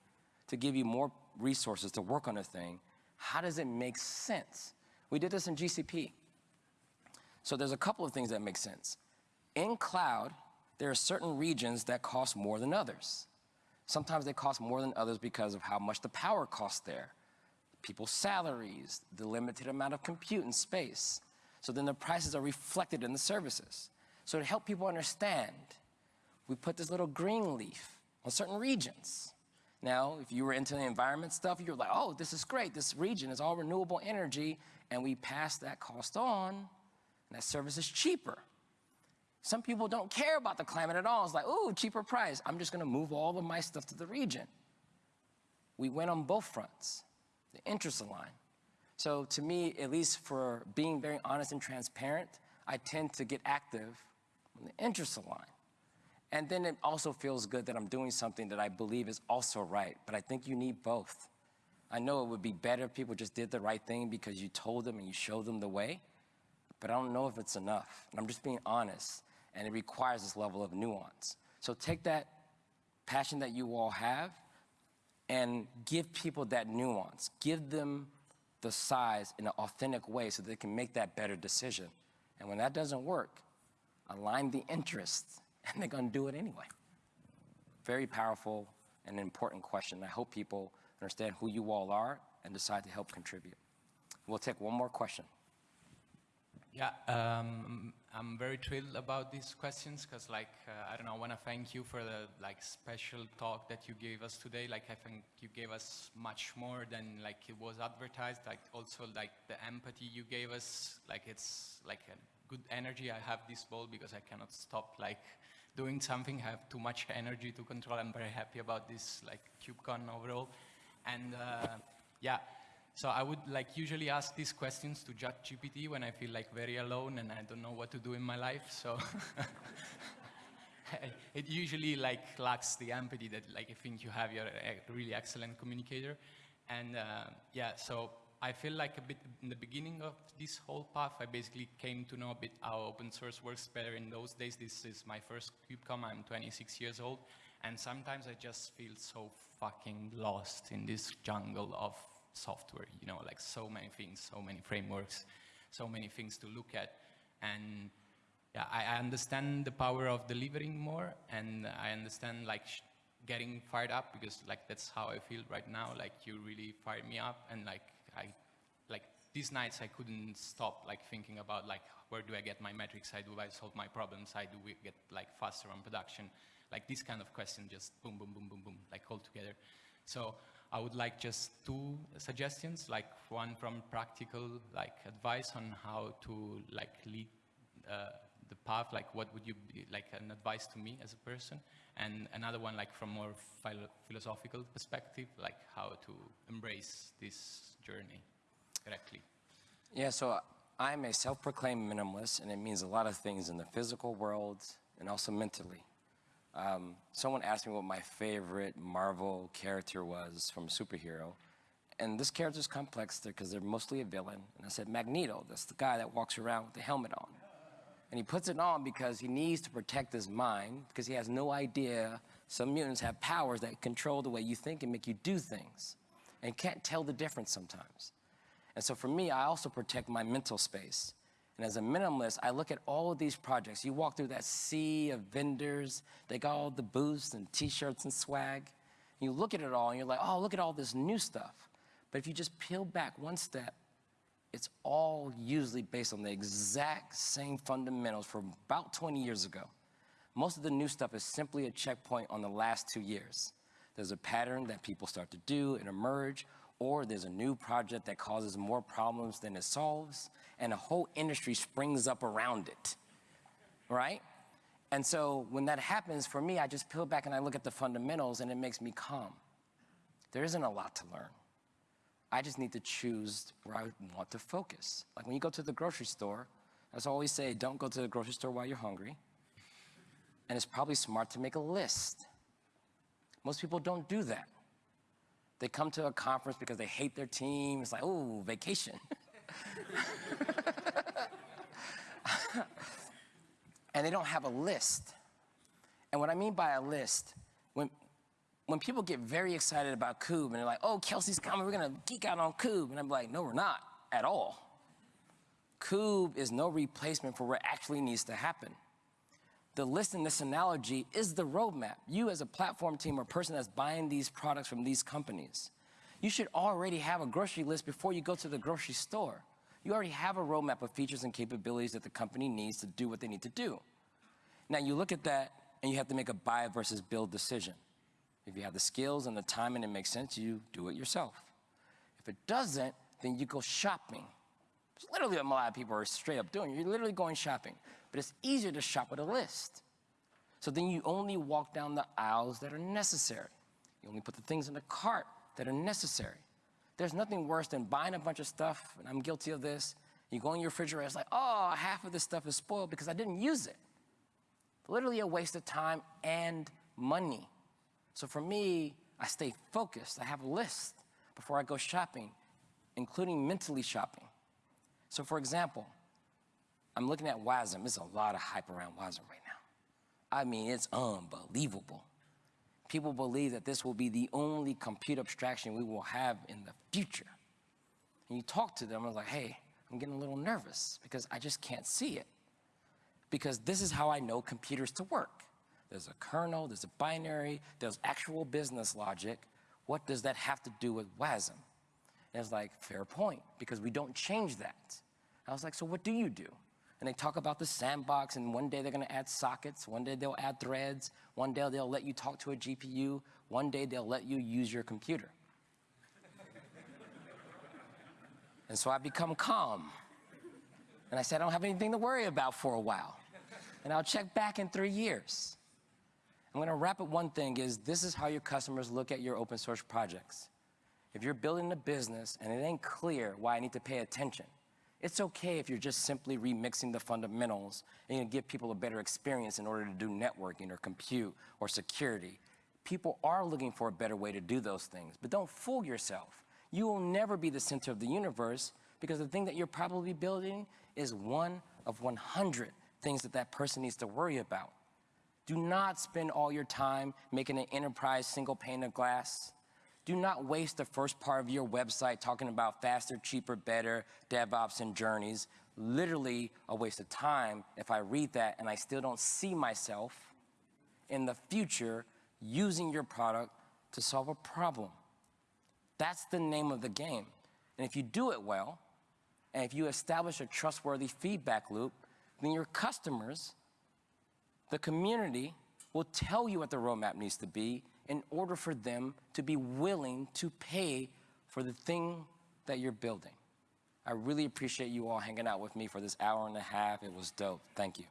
to give you more resources to work on a thing, how does it make sense? We did this in GCP. So there's a couple of things that make sense. In cloud, there are certain regions that cost more than others. Sometimes they cost more than others because of how much the power costs there, people's salaries, the limited amount of compute and space. So then the prices are reflected in the services. So to help people understand, we put this little green leaf on certain regions. Now, if you were into the environment stuff, you're like, oh, this is great. This region is all renewable energy, and we pass that cost on, and that service is cheaper. Some people don't care about the climate at all. It's like, ooh, cheaper price. I'm just gonna move all of my stuff to the region. We went on both fronts, the interest align. So to me, at least for being very honest and transparent, I tend to get active when the interests align. And then it also feels good that I'm doing something that I believe is also right, but I think you need both. I know it would be better if people just did the right thing because you told them and you showed them the way, but I don't know if it's enough. And I'm just being honest, and it requires this level of nuance. So take that passion that you all have and give people that nuance. Give them the size in an authentic way so they can make that better decision. And when that doesn't work, align the interests <laughs> and they're going to do it anyway. Very powerful and important question. I hope people understand who you all are and decide to help contribute. We'll take one more question. Yeah, um, I'm very thrilled about these questions because, like, uh, I don't know, I want to thank you for the like special talk that you gave us today. Like, I think you gave us much more than like it was advertised. Like, also like the empathy you gave us. Like, it's like a good energy. I have this ball because I cannot stop like doing something. I have too much energy to control. I'm very happy about this like KubeCon overall, and uh, yeah. So I would like usually ask these questions to ChatGPT when I feel like very alone and I don't know what to do in my life. So <laughs> it usually like lacks the empathy that like I think you have. You're a really excellent communicator, and uh, yeah. So I feel like a bit in the beginning of this whole path, I basically came to know a bit how open source works better in those days. This is my first KubeCon. I'm 26 years old, and sometimes I just feel so fucking lost in this jungle of software, you know, like so many things, so many frameworks, so many things to look at. And yeah, I, I understand the power of delivering more and I understand like getting fired up because like that's how I feel right now. Like you really fired me up and like I, like these nights I couldn't stop like thinking about like where do I get my metrics, how do I solve my problems, how do we get like faster on production, like this kind of question just boom, boom, boom, boom, boom, like all together. So I would like just two suggestions, like one from practical like advice on how to like lead uh, the path, like what would you be, like an advice to me as a person, and another one like from more philo philosophical perspective, like how to embrace this journey correctly. Yeah, so I'm a self-proclaimed minimalist, and it means a lot of things in the physical world and also mentally. Um, someone asked me what my favorite Marvel character was from a superhero. And this character is complex because they're mostly a villain. And I said, Magneto, that's the guy that walks around with the helmet on. And he puts it on because he needs to protect his mind because he has no idea some mutants have powers that control the way you think and make you do things and can't tell the difference sometimes. And so for me, I also protect my mental space. And as a minimalist, I look at all of these projects. You walk through that sea of vendors, they got all the booths and t-shirts and swag. You look at it all and you're like, oh, look at all this new stuff. But if you just peel back one step, it's all usually based on the exact same fundamentals from about 20 years ago. Most of the new stuff is simply a checkpoint on the last two years. There's a pattern that people start to do and emerge, or there's a new project that causes more problems than it solves, and a whole industry springs up around it, right? And so when that happens, for me, I just peel back and I look at the fundamentals and it makes me calm. There isn't a lot to learn. I just need to choose where I want to focus. Like when you go to the grocery store, as I always say, don't go to the grocery store while you're hungry. And it's probably smart to make a list. Most people don't do that. They come to a conference because they hate their team. It's like, oh, vacation. <laughs> and they don't have a list. And what I mean by a list, when, when people get very excited about Kube and they're like, oh, Kelsey's coming, we're gonna geek out on Kube. And I'm like, no, we're not at all. Kube is no replacement for what actually needs to happen. The list in this analogy is the roadmap. You as a platform team or person that's buying these products from these companies, you should already have a grocery list before you go to the grocery store. You already have a roadmap of features and capabilities that the company needs to do what they need to do. Now you look at that and you have to make a buy versus build decision. If you have the skills and the time and it makes sense, you do it yourself. If it doesn't, then you go shopping. It's literally what a lot of people are straight up doing. You're literally going shopping. But it's easier to shop with a list. So then you only walk down the aisles that are necessary. You only put the things in the cart that are necessary. There's nothing worse than buying a bunch of stuff, and I'm guilty of this. You go in your refrigerator, it's like, oh, half of this stuff is spoiled because I didn't use it. Literally a waste of time and money. So for me, I stay focused. I have a list before I go shopping, including mentally shopping. So for example, I'm looking at WASM. There's a lot of hype around WASM right now. I mean, it's unbelievable. People believe that this will be the only compute abstraction we will have in the future. And you talk to them, was like, hey, I'm getting a little nervous because I just can't see it. Because this is how I know computers to work. There's a kernel, there's a binary, there's actual business logic. What does that have to do with WASM? And it's like, fair point, because we don't change that. I was like, so what do you do? and they talk about the sandbox, and one day they're gonna add sockets, one day they'll add threads, one day they'll let you talk to a GPU, one day they'll let you use your computer. <laughs> and so I become calm. And I said, I don't have anything to worry about for a while. And I'll check back in three years. I'm gonna wrap up one thing is this is how your customers look at your open source projects. If you're building a business and it ain't clear why I need to pay attention, it's okay if you're just simply remixing the fundamentals and you give people a better experience in order to do networking or compute or security. People are looking for a better way to do those things, but don't fool yourself. You will never be the center of the universe because the thing that you're probably building is one of 100 things that that person needs to worry about. Do not spend all your time making an enterprise single pane of glass. Do not waste the first part of your website talking about faster, cheaper, better, DevOps, and journeys. Literally a waste of time if I read that and I still don't see myself in the future using your product to solve a problem. That's the name of the game. And if you do it well, and if you establish a trustworthy feedback loop, then your customers the community will tell you what the roadmap needs to be in order for them to be willing to pay for the thing that you're building. I really appreciate you all hanging out with me for this hour and a half. It was dope. Thank you.